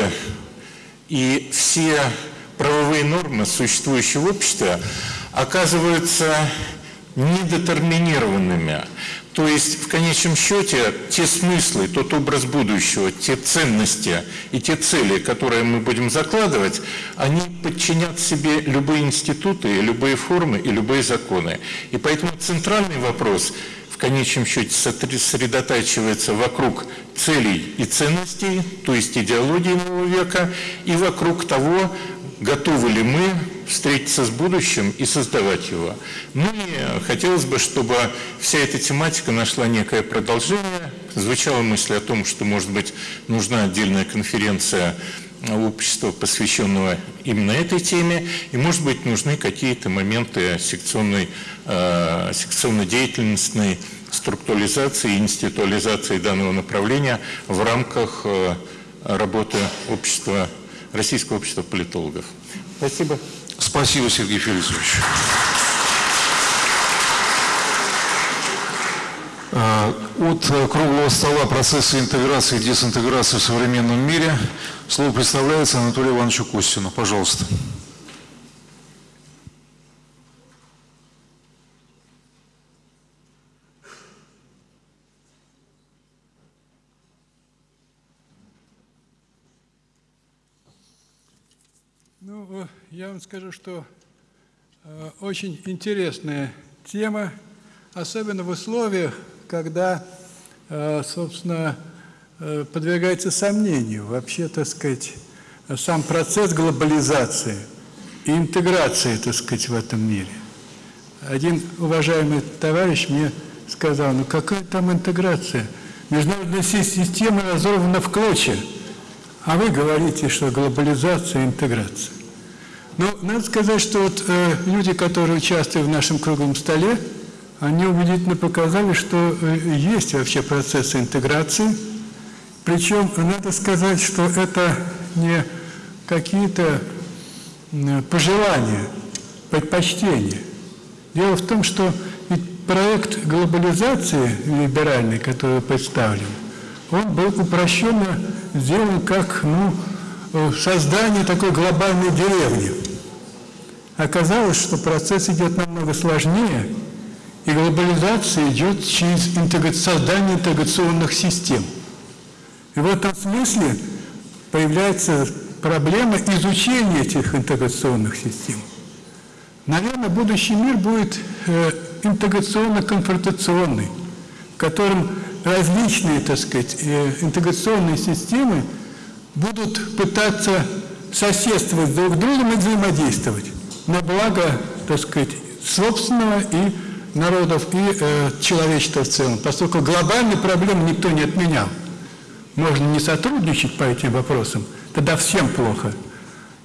[SPEAKER 10] и все правовые нормы, существующие в обществе, оказываются недетерминированными. То есть, в конечном счете, те смыслы, тот образ будущего, те ценности и те цели, которые мы будем закладывать, они подчинят себе любые институты, любые формы и любые законы. И поэтому центральный вопрос в конечном счете сосредотачивается вокруг целей и ценностей, то есть идеологии нового века, и вокруг того, готовы ли мы встретиться с будущим и создавать его. Ну и хотелось бы, чтобы вся эта тематика нашла некое продолжение. Звучала мысль о том, что, может быть, нужна отдельная конференция общества, посвященного именно этой теме, и, может быть, нужны какие-то моменты секционной, э, секционно-деятельностной структуризации и институализации данного направления в рамках э, работы общества, Российского общества политологов. Спасибо.
[SPEAKER 1] Спасибо, Сергей Феликсович. Э, От круглого стола процесса интеграции и дезинтеграции в современном мире слово представляется Анатолию Ивановичу Костину. Пожалуйста.
[SPEAKER 11] Ну, э, я вам скажу, что э, очень интересная тема, особенно в условиях, когда, э, собственно, э, подвергается сомнению вообще, так сказать, сам процесс глобализации и интеграции, так сказать, в этом мире. Один уважаемый товарищ мне сказал, ну какая там интеграция? Международная си- система разорвана в клочья, а вы говорите, что глобализация и интеграция. Ну, надо сказать, что вот э, люди, которые участвуют в нашем круглом столе, они убедительно показали, что э, есть вообще процессы интеграции. Причем надо сказать, что это не какие-то м, пожелания, предпочтения. Дело в том, что ведь проект глобализации либеральный, который представлен, он был упрощенно сделан как ну, э, создание такой глобальной деревни. Оказалось, что процесс идет намного сложнее, и глобализация идет через интегра- создание интеграционных систем. И в этом смысле появляется проблема изучения этих интеграционных систем. Наверное, будущий мир будет э, интеграционно-конфронтационный, в котором различные, так сказать, э, интеграционные системы будут пытаться соседствовать друг с другом и взаимодействовать на благо, так сказать, собственного и народов, и э, человечества в целом, поскольку глобальные проблемы никто не отменял. Можно не сотрудничать по этим вопросам, тогда всем плохо.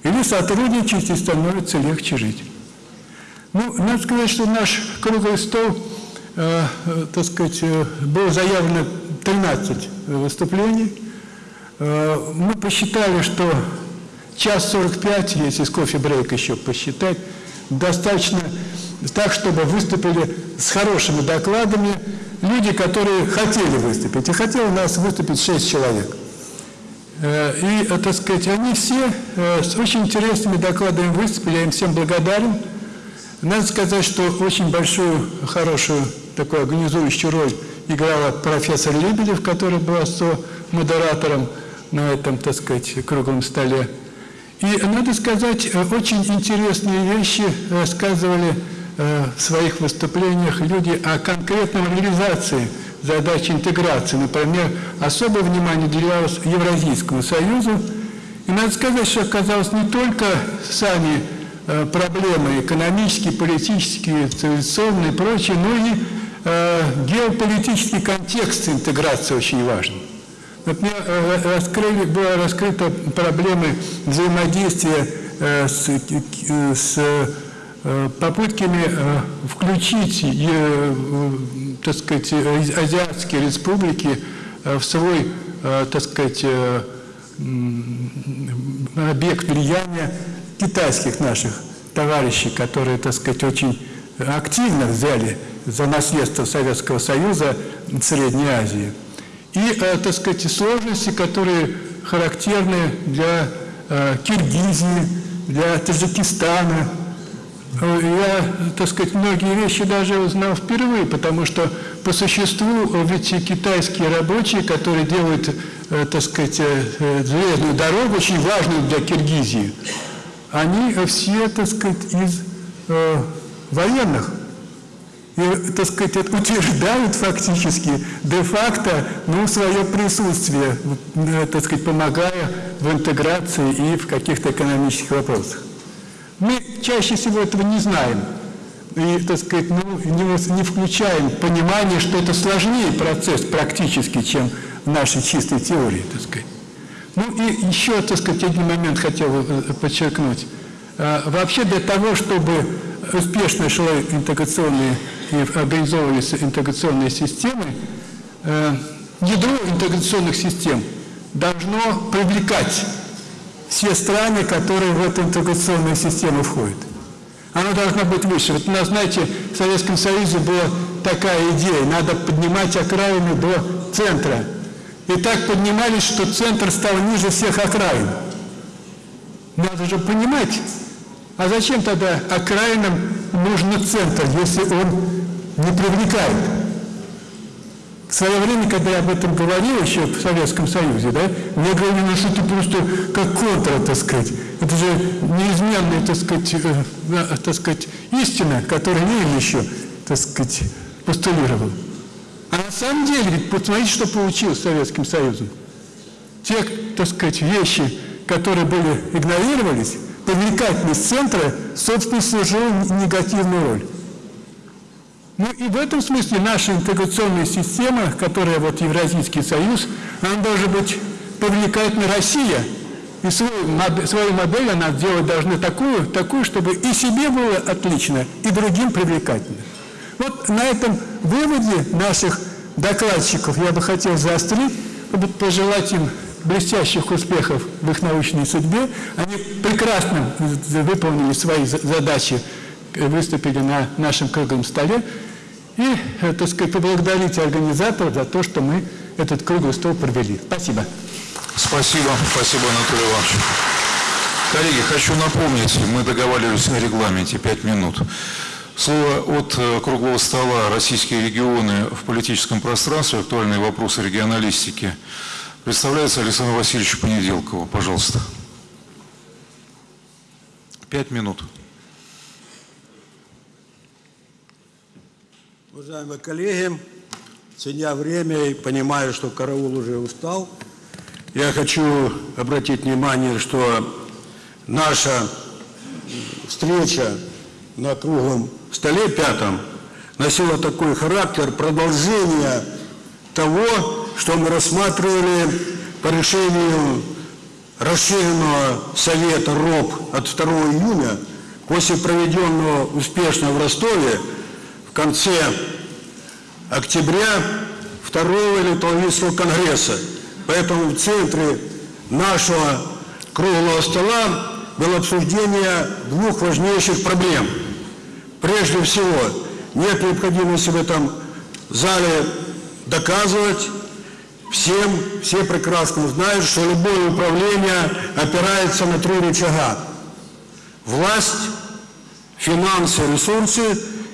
[SPEAKER 11] Или сотрудничать и становится легче жить. Ну, надо сказать, что наш круглый стол, э, э, так сказать, э, было заявлено 13 выступлений. Э, мы посчитали, что час 45, если с кофе-брейк еще посчитать, достаточно так, чтобы выступили с хорошими докладами люди, которые хотели выступить. И хотело у нас выступить 6 человек. Э, И, э, так сказать, они все э, с очень интересными докладами выступили, я им всем благодарен. Надо сказать, что очень большую, хорошую такую организующую роль играла профессор Лебедев, была со-модератором на этом, так сказать, круглом столе. И, надо сказать, э, очень интересные вещи рассказывали э, в своих выступлениях люди о конкретной реализации задачи интеграции. Например, особое внимание уделялось Евразийскому союзу. И надо сказать, что оказалось не только сами э, проблемы экономические, политические, цивилизационные и прочее, но и э, геополитический контекст интеграции очень важен. Например, э, раскрыли, была раскрыта проблема взаимодействия э, с, э, с э, попытками включить, так сказать, азиатские республики в свой, так сказать, объект влияния китайских наших товарищей, которые, так сказать, очень активно взяли за наследство Советского Союза Средней Азии. И, э, так сказать, сложности, которые характерны для э, Киргизии, для Таджикистана. Я, так сказать, многие вещи даже узнал впервые, потому что по существу ведь китайские рабочие, которые делают, э, так сказать, железную дорогу, очень важную для Киргизии, они все, так сказать, из военных. И, так сказать, утверждают фактически де-факто ну, свое присутствие, э, так сказать, помогая в интеграции и в каких-то экономических вопросах. Мы чаще всего этого не знаем. И, так сказать, ну, не, не включаем понимание, что это сложнее процесс практически, чем в нашей чистой теории, так сказать. Ну и еще, так сказать, один момент хотел бы подчеркнуть. Вообще для того, чтобы успешно шло интеграционные и организовывались интеграционные системы, ядро интеграционных систем должно привлекать все страны, которые в эту интеграционную систему входят. Оно должно быть выше. Вот у нас, знаете, в Советском Союзе была такая идея, надо поднимать окраины до центра. И так поднимались, что центр стал ниже всех окраин. Надо же понимать, а зачем тогда окраинам нужен центр, если он не привлекает? В свое время, когда я об этом говорил еще в Советском Союзе, да, мне говорили, ну что ты просто как контра, так сказать. Это же неизменная, так сказать, э, так сказать, истина, которую Ленин еще, так сказать, постулировал. А на самом деле, ведь посмотрите, что получилось Советским Союзом. Те, так сказать, вещи, которые были игнорировались, привлекательность центра, собственно, служила негативную роль. Ну и в этом смысле наша интеграционная система, которая вот Евразийский союз, она должна быть привлекательна Россия. И свою, свою модель она сделать должна такую, такую, чтобы и себе было отлично, и другим привлекательно. Вот на этом выводе наших докладчиков я бы хотел заострить, пожелать им блестящих успехов в их научной судьбе. Они прекрасно выполнили свои задачи выступили на нашем круглом столе. И, э, так сказать, поблагодарить организаторов за то, что мы этот круглый стол провели. Спасибо.
[SPEAKER 1] Спасибо. Спасибо, Анатолий Иванович. Коллеги, хочу напомнить, мы договаривались о регламенте 5 минут. Слово от э, круглого стола «Российские регионы в политическом пространстве. Актуальные вопросы регионалистики» представляется Александру Васильевичу Понеделкову. Пожалуйста. Пять минут.
[SPEAKER 12] Уважаемые коллеги, ценя время и понимая, что караул уже устал, я хочу обратить внимание, что наша встреча на круглом столе пятом носила такой характер продолжения того, что мы рассматривали по решению расширенного Совета РОП от 2 июня после проведенного успешно в Ростове конце октября второго Литвовицкого конгресса. Поэтому в центре нашего круглого стола было обсуждение двух важнейших проблем. Прежде всего, нет необходимости в этом зале доказывать, всем, все прекрасно знают, что любое управление опирается на три рычага. Власть, финансы, ресурсы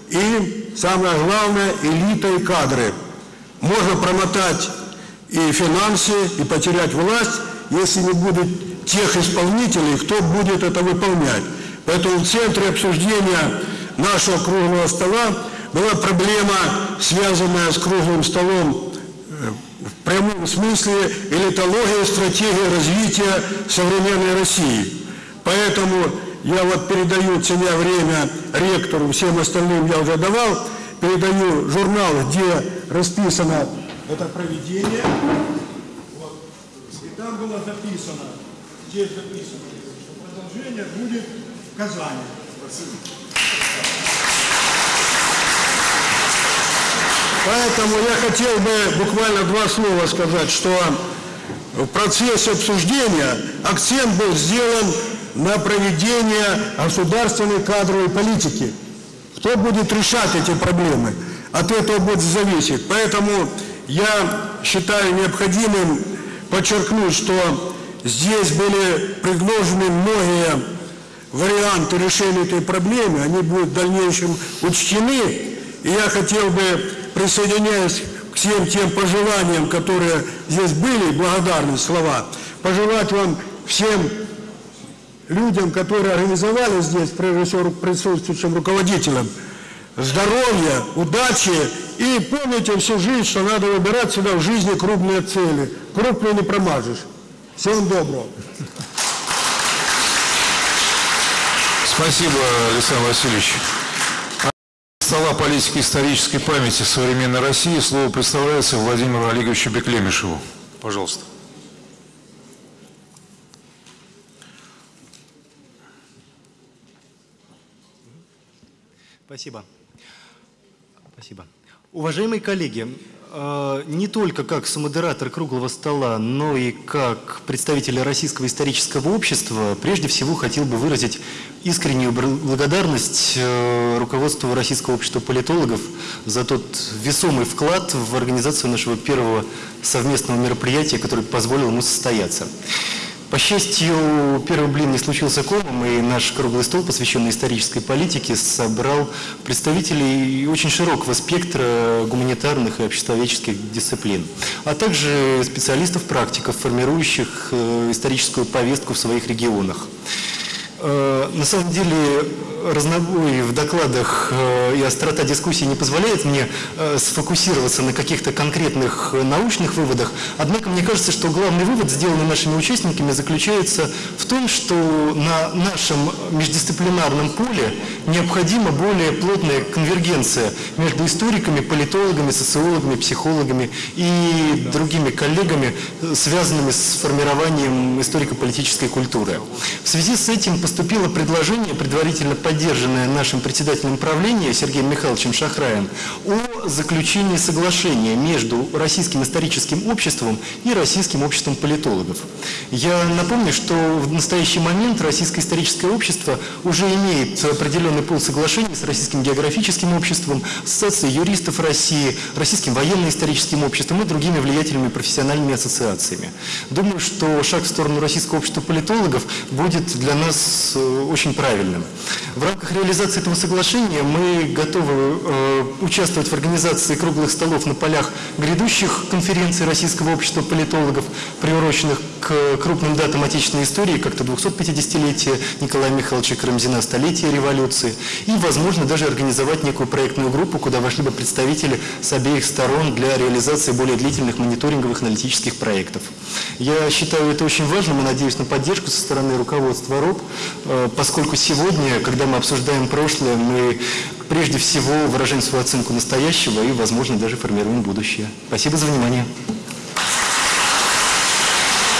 [SPEAKER 12] и самое главное, элита и кадры. Можно промотать и финансы, и потерять власть, если не будет тех исполнителей, кто будет это выполнять. Поэтому в центре обсуждения нашего круглого стола была проблема, связанная с круглым столом в прямом смысле элитология, стратегия развития современной России. Поэтому я вот передаю, ценя время, ректору, всем остальным я уже давал, передаю журнал, где расписано это проведение. Вот. И там было записано, здесь записано, что продолжение будет в Казани. Поэтому я хотел бы буквально два слова сказать, что в процессе обсуждения акцент был сделан на проведение государственной кадровой политики. Кто будет решать эти проблемы? От этого будет зависеть. Поэтому я считаю необходимым подчеркнуть, что здесь были предложены многие варианты решения этой проблемы, они будут в дальнейшем учтены. И я хотел бы, присоединяясь к всем тем пожеланиям, которые здесь были, благодарные слова, пожелать вам всем людям, которые организовали здесь, прежде всего присутствующим руководителям, здоровья, удачи и помните всю жизнь, что надо выбирать всегда в жизни крупные цели. Крупные не промажешь. Всем доброго.
[SPEAKER 1] Спасибо, Александр Васильевич стола политики исторической памяти современной России слово представляется Владимиру Олеговичу Беклемишеву. Пожалуйста.
[SPEAKER 13] Спасибо. Спасибо. Уважаемые коллеги, не только как самодератор круглого стола, но и как представитель Российского исторического общества, прежде всего хотел бы выразить искреннюю благодарность э, руководству Российского общества политологов за тот весомый вклад в организацию нашего первого совместного мероприятия, которое позволило ему состояться. По счастью, первый блин не случился комом, и наш круглый стол, посвященный исторической политике, собрал представителей очень широкого спектра гуманитарных и обществоведческих дисциплин, а также специалистов-практиков, формирующих э, историческую повестку в своих регионах. Э, на самом деле разнобой в докладах э, и острота дискуссии не позволяет мне э, сфокусироваться на каких-то конкретных научных выводах. Однако мне кажется, что главный вывод, сделанный нашими участниками, заключается в том, что на нашем междисциплинарном поле необходима более плотная конвергенция между историками, политологами, социологами, психологами и другими коллегами, связанными с формированием историко-политической культуры. В связи с этим поступило предложение, предварительно поддержанное нашим председателем правления Сергеем Михайловичем Шахраем, о заключении соглашения между Российским историческим обществом и Российским обществом политологов. Я напомню, что в настоящий момент Российское историческое общество уже имеет определенный пол соглашений с Российским географическим обществом, Ассоциацией юристов России, Российским военно-историческим обществом и другими влиятельными профессиональными ассоциациями. Думаю, что шаг в сторону Российского общества политологов будет для нас Э, очень правильным. В рамках реализации этого соглашения мы готовы э, участвовать в организации круглых столов на полях грядущих конференций Российского общества политологов, приуроченных к крупным датам отечественной истории, как-то 250-летия Николая Михайловича Карамзина, столетия революции, и, возможно, даже организовать некую проектную группу, куда вошли бы представители с обеих сторон для реализации более длительных мониторинговых аналитических проектов. Я считаю это очень важным и надеюсь на поддержку со стороны руководства РОП, э, поскольку сегодня, когда мы обсуждаем прошлое, мы прежде всего выражаем свою оценку настоящего и, возможно, даже формируем будущее. Спасибо за внимание.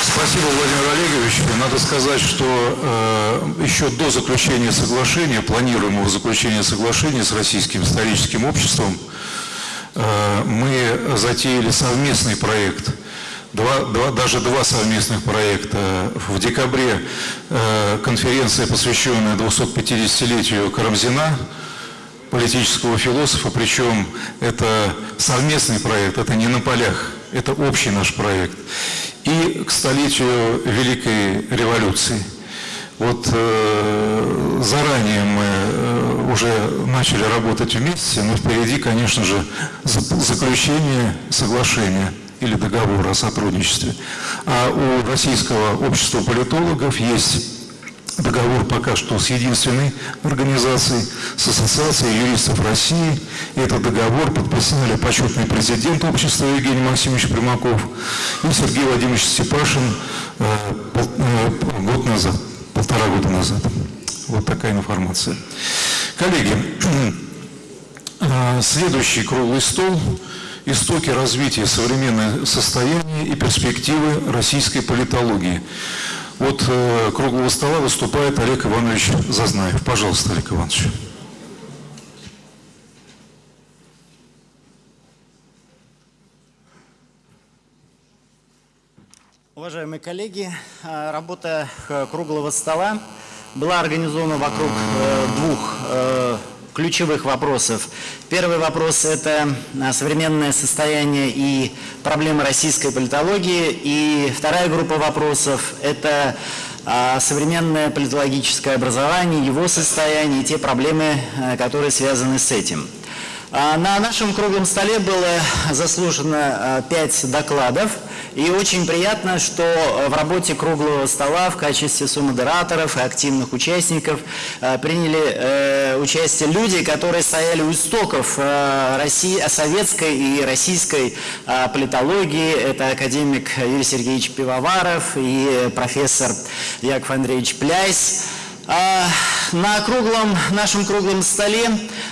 [SPEAKER 1] Спасибо, Владимир Олегович. Надо сказать, что э, еще до заключения соглашения, планируемого заключения соглашения с Российским историческим обществом, э, мы затеяли совместный проект, два, два, даже два совместных проекта. В декабре э, конференция, посвященная 250-летию Карамзина, политического философа, причем это совместный проект, это не на полях, это общий наш проект и к столетию Великой революции. Вот э, заранее мы э, уже начали работать вместе, но впереди, конечно же, заключение соглашения или договора о сотрудничестве. А у Российского общества политологов есть договор пока что с единственной организацией, с Ассоциацией юристов России. Этот договор подписали почетный президент общества Евгений Максимович Примаков и Сергей Владимирович Степашин э, э, год назад, полтора года назад. Вот такая информация. Коллеги, э, следующий круглый стол «Истоки развития современного состояния и перспективы российской политологии». От э, круглого стола выступает Олег Иванович Зазнаев. Пожалуйста, Олег Иванович.
[SPEAKER 14] Уважаемые коллеги, э, работа э, круглого стола была организована вокруг э, двух ключевых вопросов. Первый вопрос – это а, современное состояние и проблемы российской политологии. И вторая группа вопросов – это а, современное политологическое образование, его состояние и те проблемы, а, которые связаны с этим. На нашем круглом столе было заслушано пять докладов – и очень приятно, что э, в работе круглого стола в качестве сумодераторов и активных участников э, приняли э, участие люди, которые стояли у истоков России, советской и российской политологии. Это академик Юрий Сергеевич Пивоваров и профессор Яков Андреевич Пляйс. А, на круглом, нашем круглом столе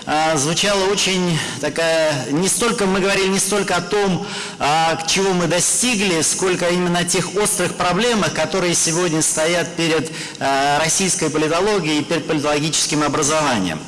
[SPEAKER 14] а, звучала очень такая, не столько, мы говорили не столько о том, а, чего мы достигли, сколько именно тех острых проблемах, которые сегодня стоят перед российской политологией и перед политологическим образованием.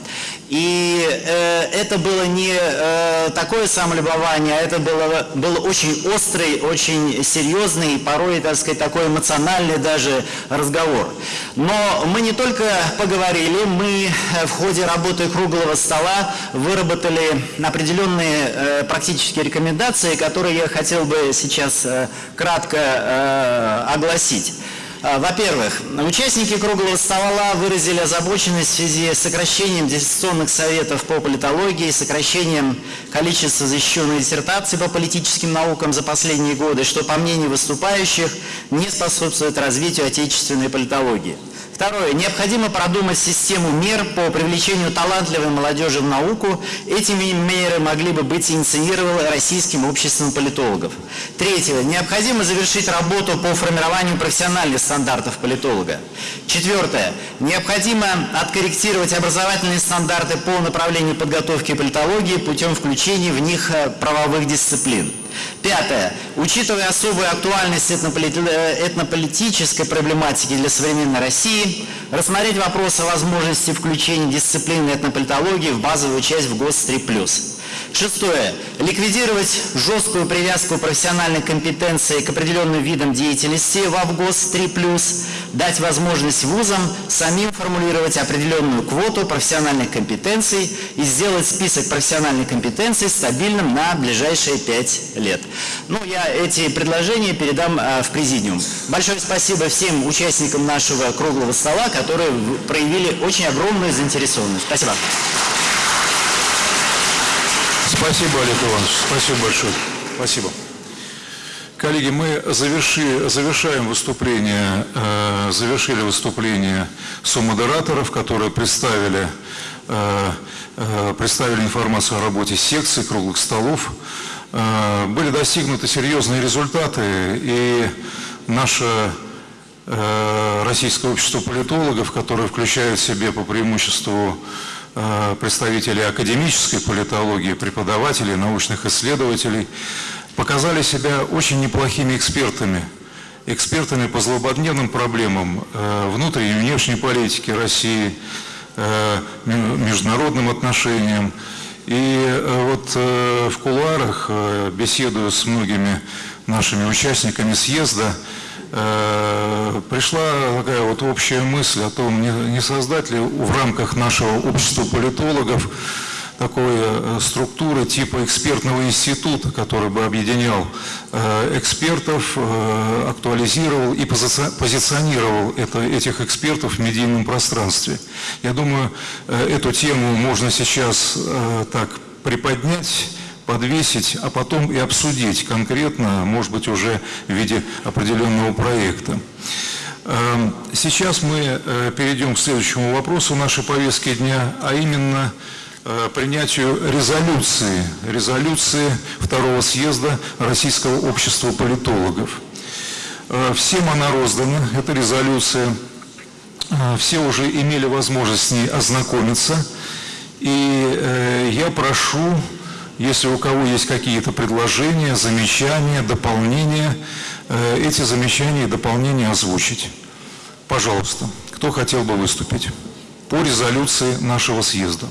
[SPEAKER 14] И э, это было не э, такое самолюбование, а это было, был очень острый, очень серьезный, порой, так сказать, такой эмоциональный даже разговор. Но мы не только поговорили, мы э, в ходе работы круглого стола выработали определенные э, практические рекомендации, которые я хотел бы сейчас э, кратко э, огласить. А, Во-первых, участники круглого стола выразили озабоченность в связи с сокращением диссертационных советов по политологии, сокращением количества защищенных диссертаций по политическим наукам за последние годы, что, по мнению выступающих, не способствует развитию отечественной политологии. Второе. Необходимо продумать систему мер по привлечению талантливой молодежи в науку. Эти меры могли бы быть инициированы Российским обществом политологов. Третье. Необходимо завершить работу по формированию профессиональных стандартов политолога. Четвертое. Необходимо откорректировать образовательные стандарты по направлению подготовки политологии путем включения в них э, правовых дисциплин. Пятое. Учитывая особую актуальность э, этнополитической проблематики для современной России, рассмотреть вопрос о возможности включения дисциплины этнополитологии в базовую часть в ГОС 3+. Шестое. Ликвидировать жесткую привязку профессиональной компетенции к определенным видам деятельности в АВГОС 3+, дать возможность вузам самим формулировать определенную квоту профессиональных компетенций и сделать список профессиональных компетенций стабильным на ближайшие пять лет. Ну, я эти предложения передам э, в президиум. Большое спасибо всем участникам нашего круглого стола, которые проявили очень огромную заинтересованность. Спасибо.
[SPEAKER 1] Спасибо, Олег Иванович. Спасибо большое. Спасибо. Коллеги, мы заверши, завершаем выступление, э, завершили выступление сомодераторов, которые представили, э, э, представили информацию о работе секций, круглых столов. Э, были достигнуты серьезные результаты, и наше э, Российское общество политологов, которое включает в себе по преимуществу представителей академической политологии, преподавателей, научных исследователей, показали себя очень неплохими экспертами, экспертами по злободневным проблемам э, внутренней и внешней политики России, э, международным отношениям. И вот в кулуарах, беседуя с многими нашими участниками съезда, Э, пришла такая вот общая мысль о том, не, не создать ли в рамках нашего общества политологов такой э, структуры типа экспертного института, который бы объединял э, экспертов, актуализировал и позиционировал это, этих экспертов в медийном пространстве. Я думаю, эту тему можно сейчас так приподнять подвесить, а потом и обсудить конкретно, может быть, уже в виде определенного проекта. Эм, сейчас мы э, перейдем к следующему вопросу нашей повестки дня, а именно э, принятию резолюции, резолюции второго съезда Российского общества политологов. Э, всем она роздана, эта резолюция, все уже имели возможность с ней ознакомиться, и я прошу если у кого есть какие-то предложения, замечания, дополнения, э, эти замечания и дополнения озвучить. Пожалуйста, кто хотел бы выступить по резолюции нашего съезда?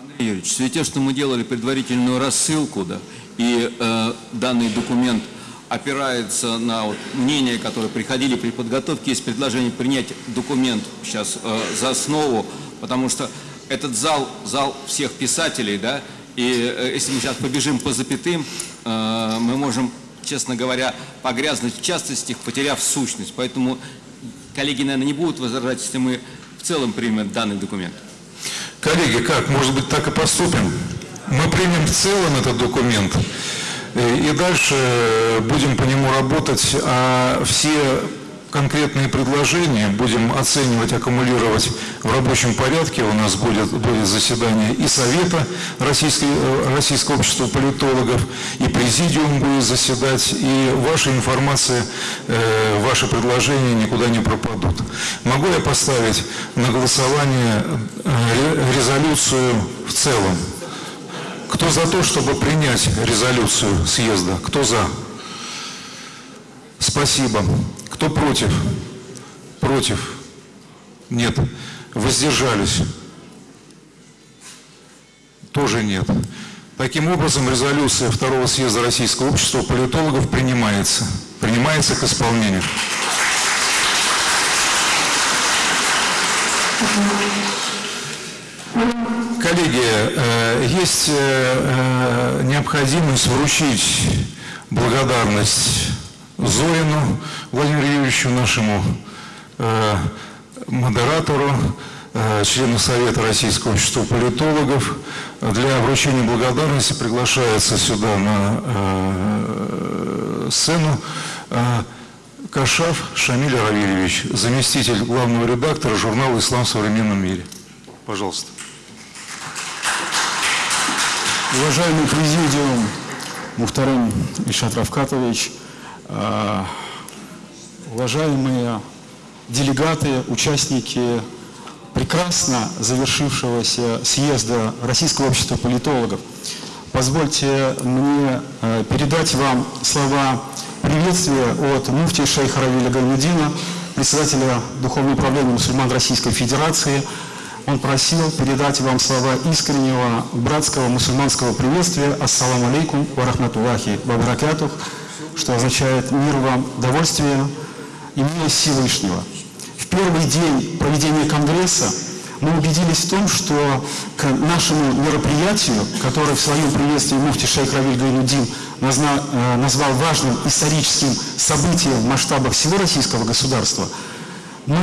[SPEAKER 15] Андрей Юрьевич, в свете, что мы делали предварительную рассылку, да, и э, данный документ опирается на вот, мнения, которые приходили при подготовке, есть предложение принять документ сейчас э, за основу, потому что этот зал, зал всех писателей, да, и э, если мы сейчас побежим по запятым, э, мы можем, честно говоря, погрязнуть в частностях, потеряв сущность. Поэтому коллеги, наверное, не будут возражать, если мы в целом примем данный документ.
[SPEAKER 1] Коллеги, как? Может быть, так и поступим? Мы примем в целом этот документ, э, и дальше будем по нему работать, а все конкретные предложения будем оценивать, аккумулировать в рабочем порядке. У нас будет, будет заседание и Совета э, Российского общества политологов, и Президиум будет заседать, и ваша информация, э, ваши предложения никуда не пропадут. Могу я поставить на голосование э, резолюцию в целом? Кто за то, чтобы принять резолюцию съезда? Кто за? Спасибо. Кто против? Против? Нет. Воздержались? Тоже нет. Таким образом, резолюция Второго съезда Российского общества политологов принимается. Принимается к исполнению. Коллеги, э, есть э, э, необходимость вручить благодарность Зорину Владимиру Юрьевичу, нашему модератору, члену Совета Российского общества политологов. Для вручения благодарности приглашается сюда на сцену Кашав Шамиль Равильевич, заместитель главного редактора журнала «Ислам в современном мире». Пожалуйста.
[SPEAKER 7] Уважаемый президиум Мухтарам Ильшат Равкатович, э, уважаемые делегаты, участники прекрасно завершившегося съезда Российского общества политологов, позвольте мне э, передать вам слова приветствия от муфти шейха Равиля Гайнудина, председателя Духовного управления мусульман Российской Федерации, он просил передать вам слова искреннего братского мусульманского приветствия. «Ассаламу алейкум ва рахматуллахи ва баракатух», что означает «мир вам, довольствие и милость Всевышнего». В первый день проведения Конгресса мы убедились в том, что к нашему мероприятию, которое в своем приветствии муфти шейх Равиль Гайнудин э, назвал важным историческим событием в масштабах всего российского государства – мы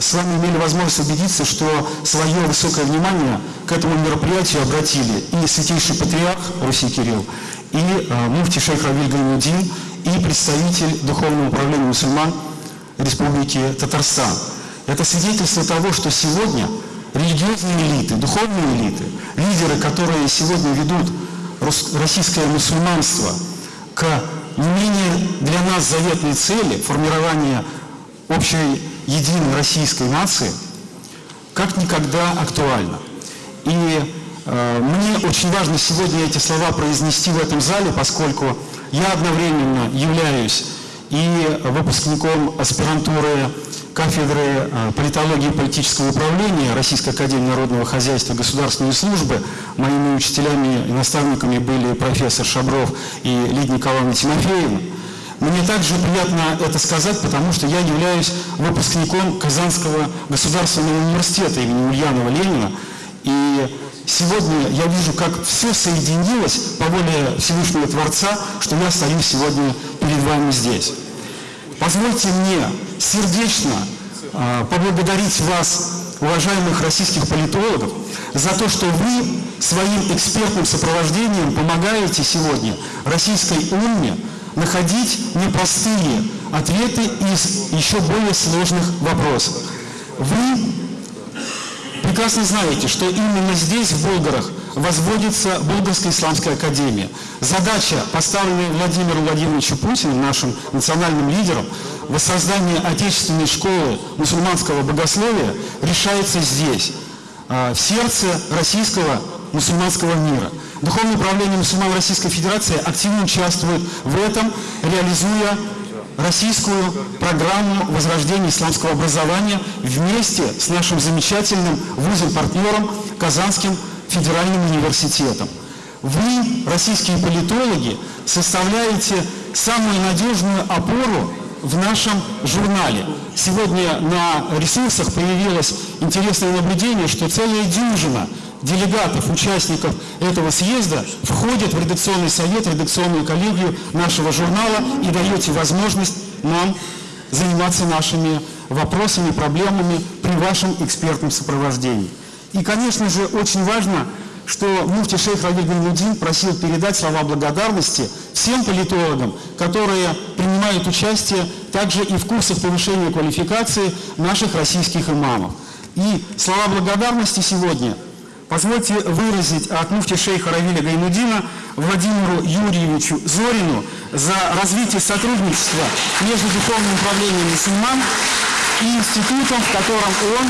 [SPEAKER 7] с вами имели возможность убедиться, что свое высокое внимание к этому мероприятию обратили и святейший патриарх Руси Кирилл, и э, муфти шейх Равиль Гайнудин, и представитель Духовного управления мусульман Республики Татарстан. Это свидетельство того, что сегодня религиозные элиты, духовные элиты, лидеры, которые сегодня ведут российское мусульманство к не менее для нас заветной цели формирования общей единой российской нации как никогда актуально. И э, мне очень важно сегодня эти слова произнести в этом зале, поскольку я одновременно являюсь и выпускником аспирантуры кафедры э, политологии и политического управления Российской Академии Народного Хозяйства и Государственной Службы. Моими учителями и наставниками были профессор Шабров и Лидия Николаевна Тимофеевна. Мне также приятно это сказать, потому что я являюсь выпускником Казанского государственного университета имени Ульянова Ленина. И сегодня я вижу, как все соединилось по воле Всевышнего Творца, что я стою сегодня перед вами здесь. Позвольте мне сердечно э, поблагодарить вас, уважаемых российских политологов, за то, что вы своим экспертным сопровождением помогаете сегодня российской умме находить непростые ответы из еще более сложных вопросов. Вы прекрасно знаете, что именно здесь, в Болгарах, возводится Болгарская исламская академия. Задача, поставленная Владимиром Владимировичем Путиным, нашим национальным лидером, воссоздание отечественной школы мусульманского богословия решается здесь, а, в сердце российского мусульманского мира. Духовное управление мусульман Российской Федерации активно участвует в этом, реализуя российскую программу возрождения исламского образования вместе с нашим замечательным вузом-партнером Казанским федеральным университетом. Вы, российские политологи, составляете самую надежную опору в нашем журнале. Сегодня на ресурсах появилось интересное наблюдение, что целая дюжина делегатов, участников этого съезда входят в редакционный совет, редакционную коллегию нашего журнала и даете возможность нам заниматься нашими вопросами, проблемами при вашем экспертном сопровождении. И, конечно же, очень важно, что муфти шейх Равиль Гайнудин просил передать слова благодарности всем политологам, которые принимают участие также и в курсах повышения квалификации наших российских имамов. И слова благодарности сегодня позвольте выразить от муфти шейха Равиля Гайнудина Владимиру Юрьевичу Зорину за развитие сотрудничества между Духовным управлением мусульман и институтом, в котором он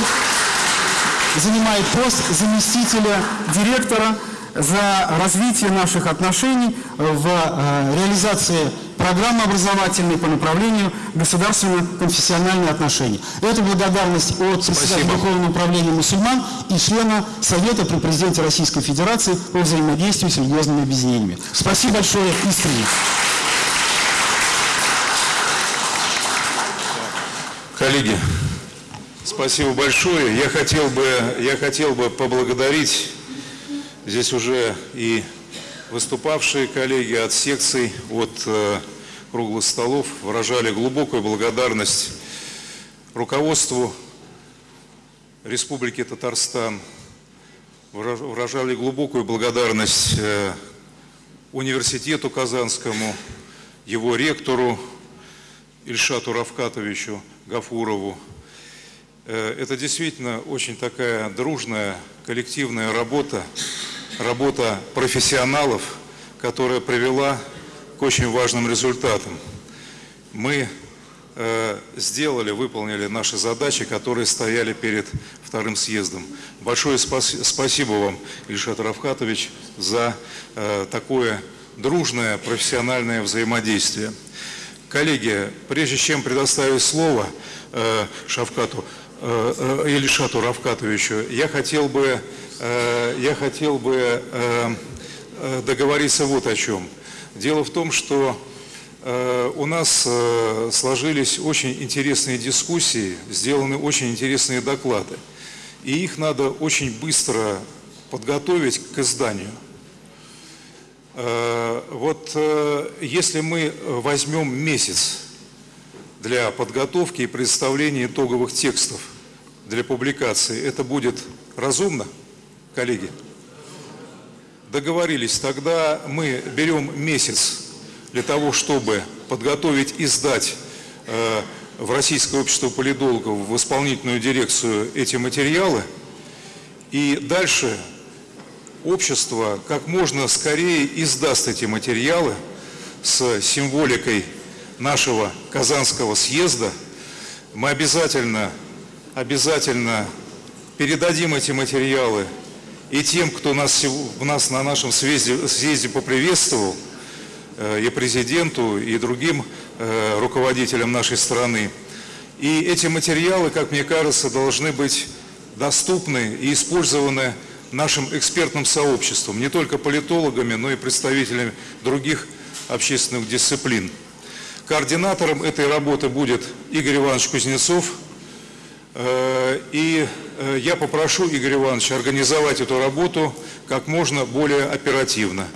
[SPEAKER 7] занимает пост заместителя директора за развитие наших отношений в э, реализации программы образовательной по направлению государственно-конфессиональные отношения. Это благодарность от председателя Духовного управления мусульман и члена Совета при президенте Российской Федерации по взаимодействию с религиозными объединениями. Спасибо большое, искренне.
[SPEAKER 1] Коллеги, спасибо большое. Я хотел бы, я хотел бы поблагодарить здесь уже и выступавшие коллеги от секций, от э, круглых столов выражали глубокую благодарность руководству Республики Татарстан, выражали глубокую благодарность э, университету Казанскому, его ректору Ильшату Равкатовичу Гафурову. Э, это действительно очень такая дружная, коллективная работа, работа профессионалов, которая привела к очень важным результатам. Мы э, сделали, выполнили наши задачи, которые стояли перед вторым съездом. Большое спасибо вам, Ильшат Равкатович, за э, такое дружное профессиональное взаимодействие. Коллеги, прежде чем предоставить слово э, Шавкату, Ильшату Равкатовичу, я хотел бы, э, я хотел бы э, э, договориться вот о чем. Дело в том, что э, у нас э, сложились очень интересные дискуссии, сделаны очень интересные доклады. И их надо очень быстро подготовить к изданию. Э, вот э, если мы возьмем месяц для подготовки и представления итоговых текстов для публикации, это будет разумно, коллеги? Договорились, тогда мы берем месяц для того, чтобы подготовить и сдать э, в Российское общество политологов, в исполнительную дирекцию эти материалы, и дальше общество как можно скорее издаст эти материалы с символикой нашего Казанского съезда. Мы обязательно, обязательно передадим эти материалы и тем, кто нас, нас на нашем съезде, съезде поприветствовал, э, и президенту, и другим э, руководителям нашей страны. И эти материалы, как мне кажется, должны быть доступны и использованы нашим экспертным сообществом, не только политологами, но и представителями других общественных дисциплин. Координатором этой работы будет Игорь Иванович Кузнецов. Э, и э, я попрошу Игоря Ивановича организовать эту работу как можно более оперативно.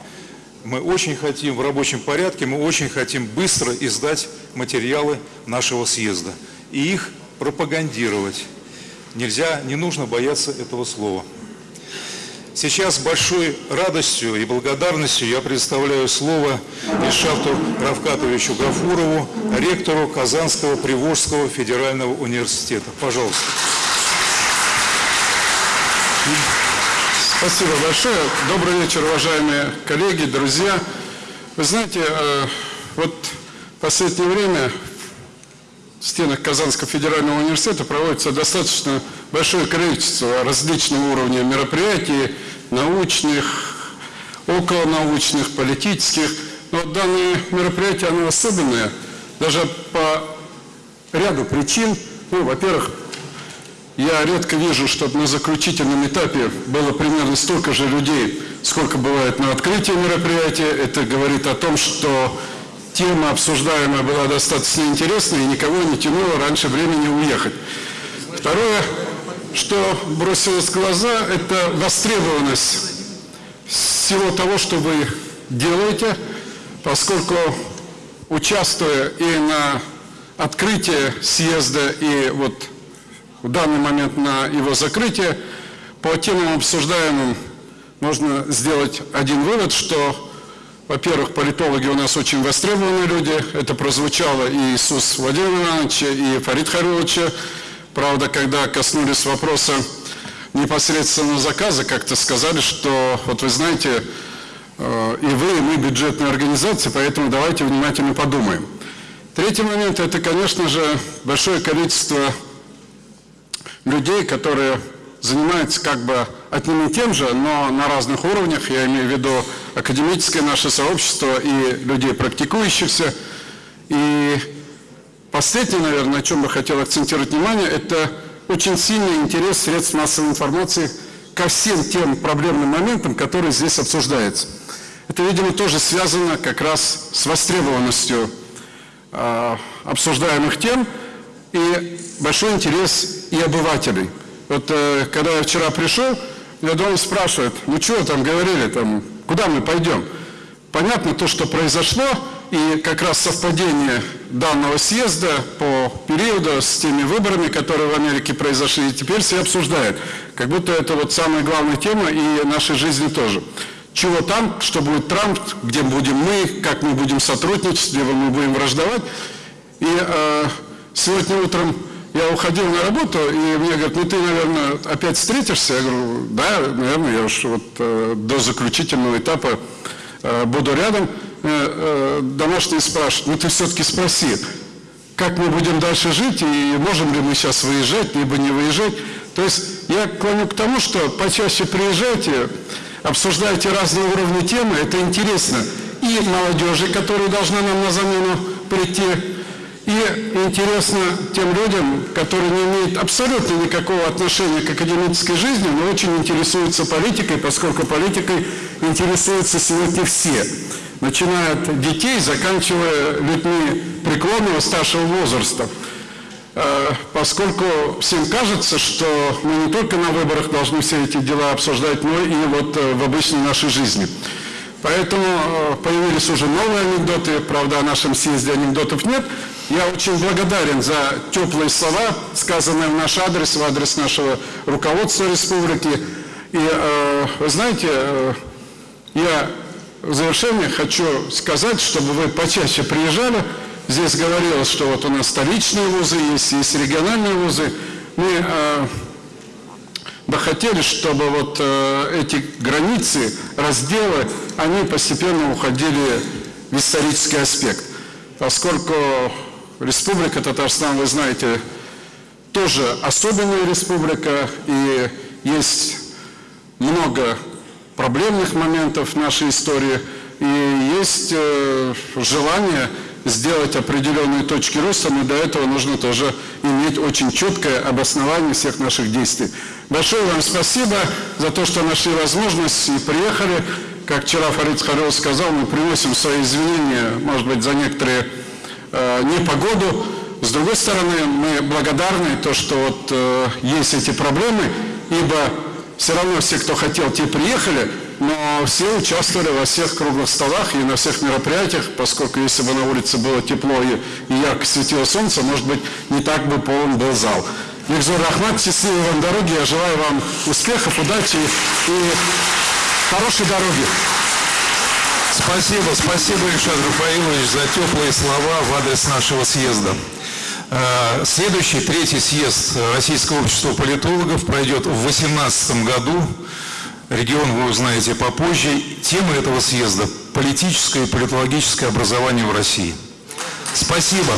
[SPEAKER 1] Мы очень хотим в рабочем порядке, мы очень хотим быстро издать материалы нашего съезда и их пропагандировать. Нельзя, не нужно бояться этого слова. Сейчас большой радостью и благодарностью я представляю слово Ильшафту Равкатовичу Гафурову, ректору Казанского Приволжского федерального университета. Пожалуйста.
[SPEAKER 11] Спасибо большое. Добрый вечер, уважаемые коллеги, друзья. Вы знаете, э, вот в последнее время в стенах Казанского федерального университета проводится достаточно большое количество различного уровня мероприятий, научных, околонаучных, политических. Но данное мероприятие, оно особенное, даже по ряду причин. Ну, во-первых, я редко вижу, чтобы на заключительном этапе было примерно столько же людей, сколько бывает на открытии мероприятия. Это говорит о том, что тема обсуждаемая была достаточно интересной и никого не тянуло раньше времени уехать. Второе, что бросилось в глаза, это востребованность всего того, что вы делаете, поскольку участвуя и на открытии съезда, и вот в данный момент на его закрытие, по темам обсуждаемым можно сделать один вывод, что, во-первых, политологи у нас очень востребованные люди. Это прозвучало и Иисус Владимир Ивановича, и Фарид Хариловича. Правда, когда коснулись вопроса непосредственно заказа, как-то сказали, что, вот вы знаете, э, и вы, и мы бюджетные организации, поэтому давайте внимательно подумаем. Третий момент – это, конечно же, большое количество людей, которые занимаются как бы одним и тем же, но на разных уровнях, я имею в виду академическое наше сообщество и людей практикующихся. И последнее, наверное, на чем бы хотел акцентировать внимание, это очень сильный интерес средств массовой информации ко всем тем проблемным моментам, которые здесь обсуждаются. Это, видимо, тоже связано как раз с востребованностью э, обсуждаемых тем и большой интерес и обывателей. Вот э, когда я вчера пришел, меня дома спрашивают, ну что там говорили, там, куда мы пойдем? Понятно то, что произошло, и как раз совпадение данного съезда по периоду с теми выборами, которые в Америке произошли, и теперь все обсуждают. Как будто это вот самая главная тема и нашей жизни тоже. Чего там, что будет Трамп, где будем мы, как мы будем сотрудничать, где мы будем враждовать. И э, сегодня утром я уходил на работу, и мне говорят, ну ты, наверное, опять встретишься? Я говорю, да, наверное, я уж вот э, до заключительного этапа э, буду рядом. Э, э, домашние спрашивают, ну ты все-таки спроси, как мы будем дальше жить, и можем ли мы сейчас выезжать, либо не выезжать. То есть я клоню к тому, что почаще приезжайте, обсуждайте разные уровни темы, это интересно. И молодежи, которая должна нам на замену прийти, и интересно тем людям, которые не имеют абсолютно никакого отношения к академической жизни, но очень интересуются политикой, поскольку политикой интересуются сегодня все начиная от детей, заканчивая людьми преклонного старшего возраста. Э, поскольку всем кажется, что мы не только на выборах должны все эти дела обсуждать, но и вот э, в обычной нашей жизни. Поэтому э, появились уже новые анекдоты, правда, о нашем съезде анекдотов нет. Я очень благодарен за теплые слова, сказанные в наш адрес, в адрес нашего руководства республики. И, вы знаете, я в завершение хочу сказать, чтобы вы почаще приезжали. Здесь говорилось, что вот у нас столичные вузы есть, есть региональные вузы. Мы э, бы хотели, чтобы вот э, эти границы, разделы, они постепенно уходили в исторический аспект. Поскольку Республика Татарстан, вы знаете, тоже особенная республика, и есть много проблемных моментов нашей истории, и есть э, желание сделать определенные точки роста, но для этого нужно тоже иметь очень четкое обоснование всех наших действий. Большое вам спасибо за то, что нашли возможность и приехали. Как вчера Фарид Харилов сказал, мы приносим свои извинения, может быть, за некоторые непогоду. С другой стороны, мы благодарны то, что вот э, есть эти проблемы, ибо все равно все, кто хотел, те приехали, но все участвовали во всех круглых столах и на всех мероприятиях, поскольку если бы на улице было тепло и, и ярко светило солнце, может быть, не так бы полон был зал. Викзор Рахмат, счастливой вам дороги, я желаю вам успехов, удачи и хорошей дороги.
[SPEAKER 1] Спасибо, спасибо, Ильшат Рафаилович, за теплые слова в адрес нашего съезда. Э, следующий, третий съезд Российского общества политологов пройдет в 2018 году. Регион вы узнаете попозже. Тема этого съезда – политическое и политологическое образование в России. Спасибо.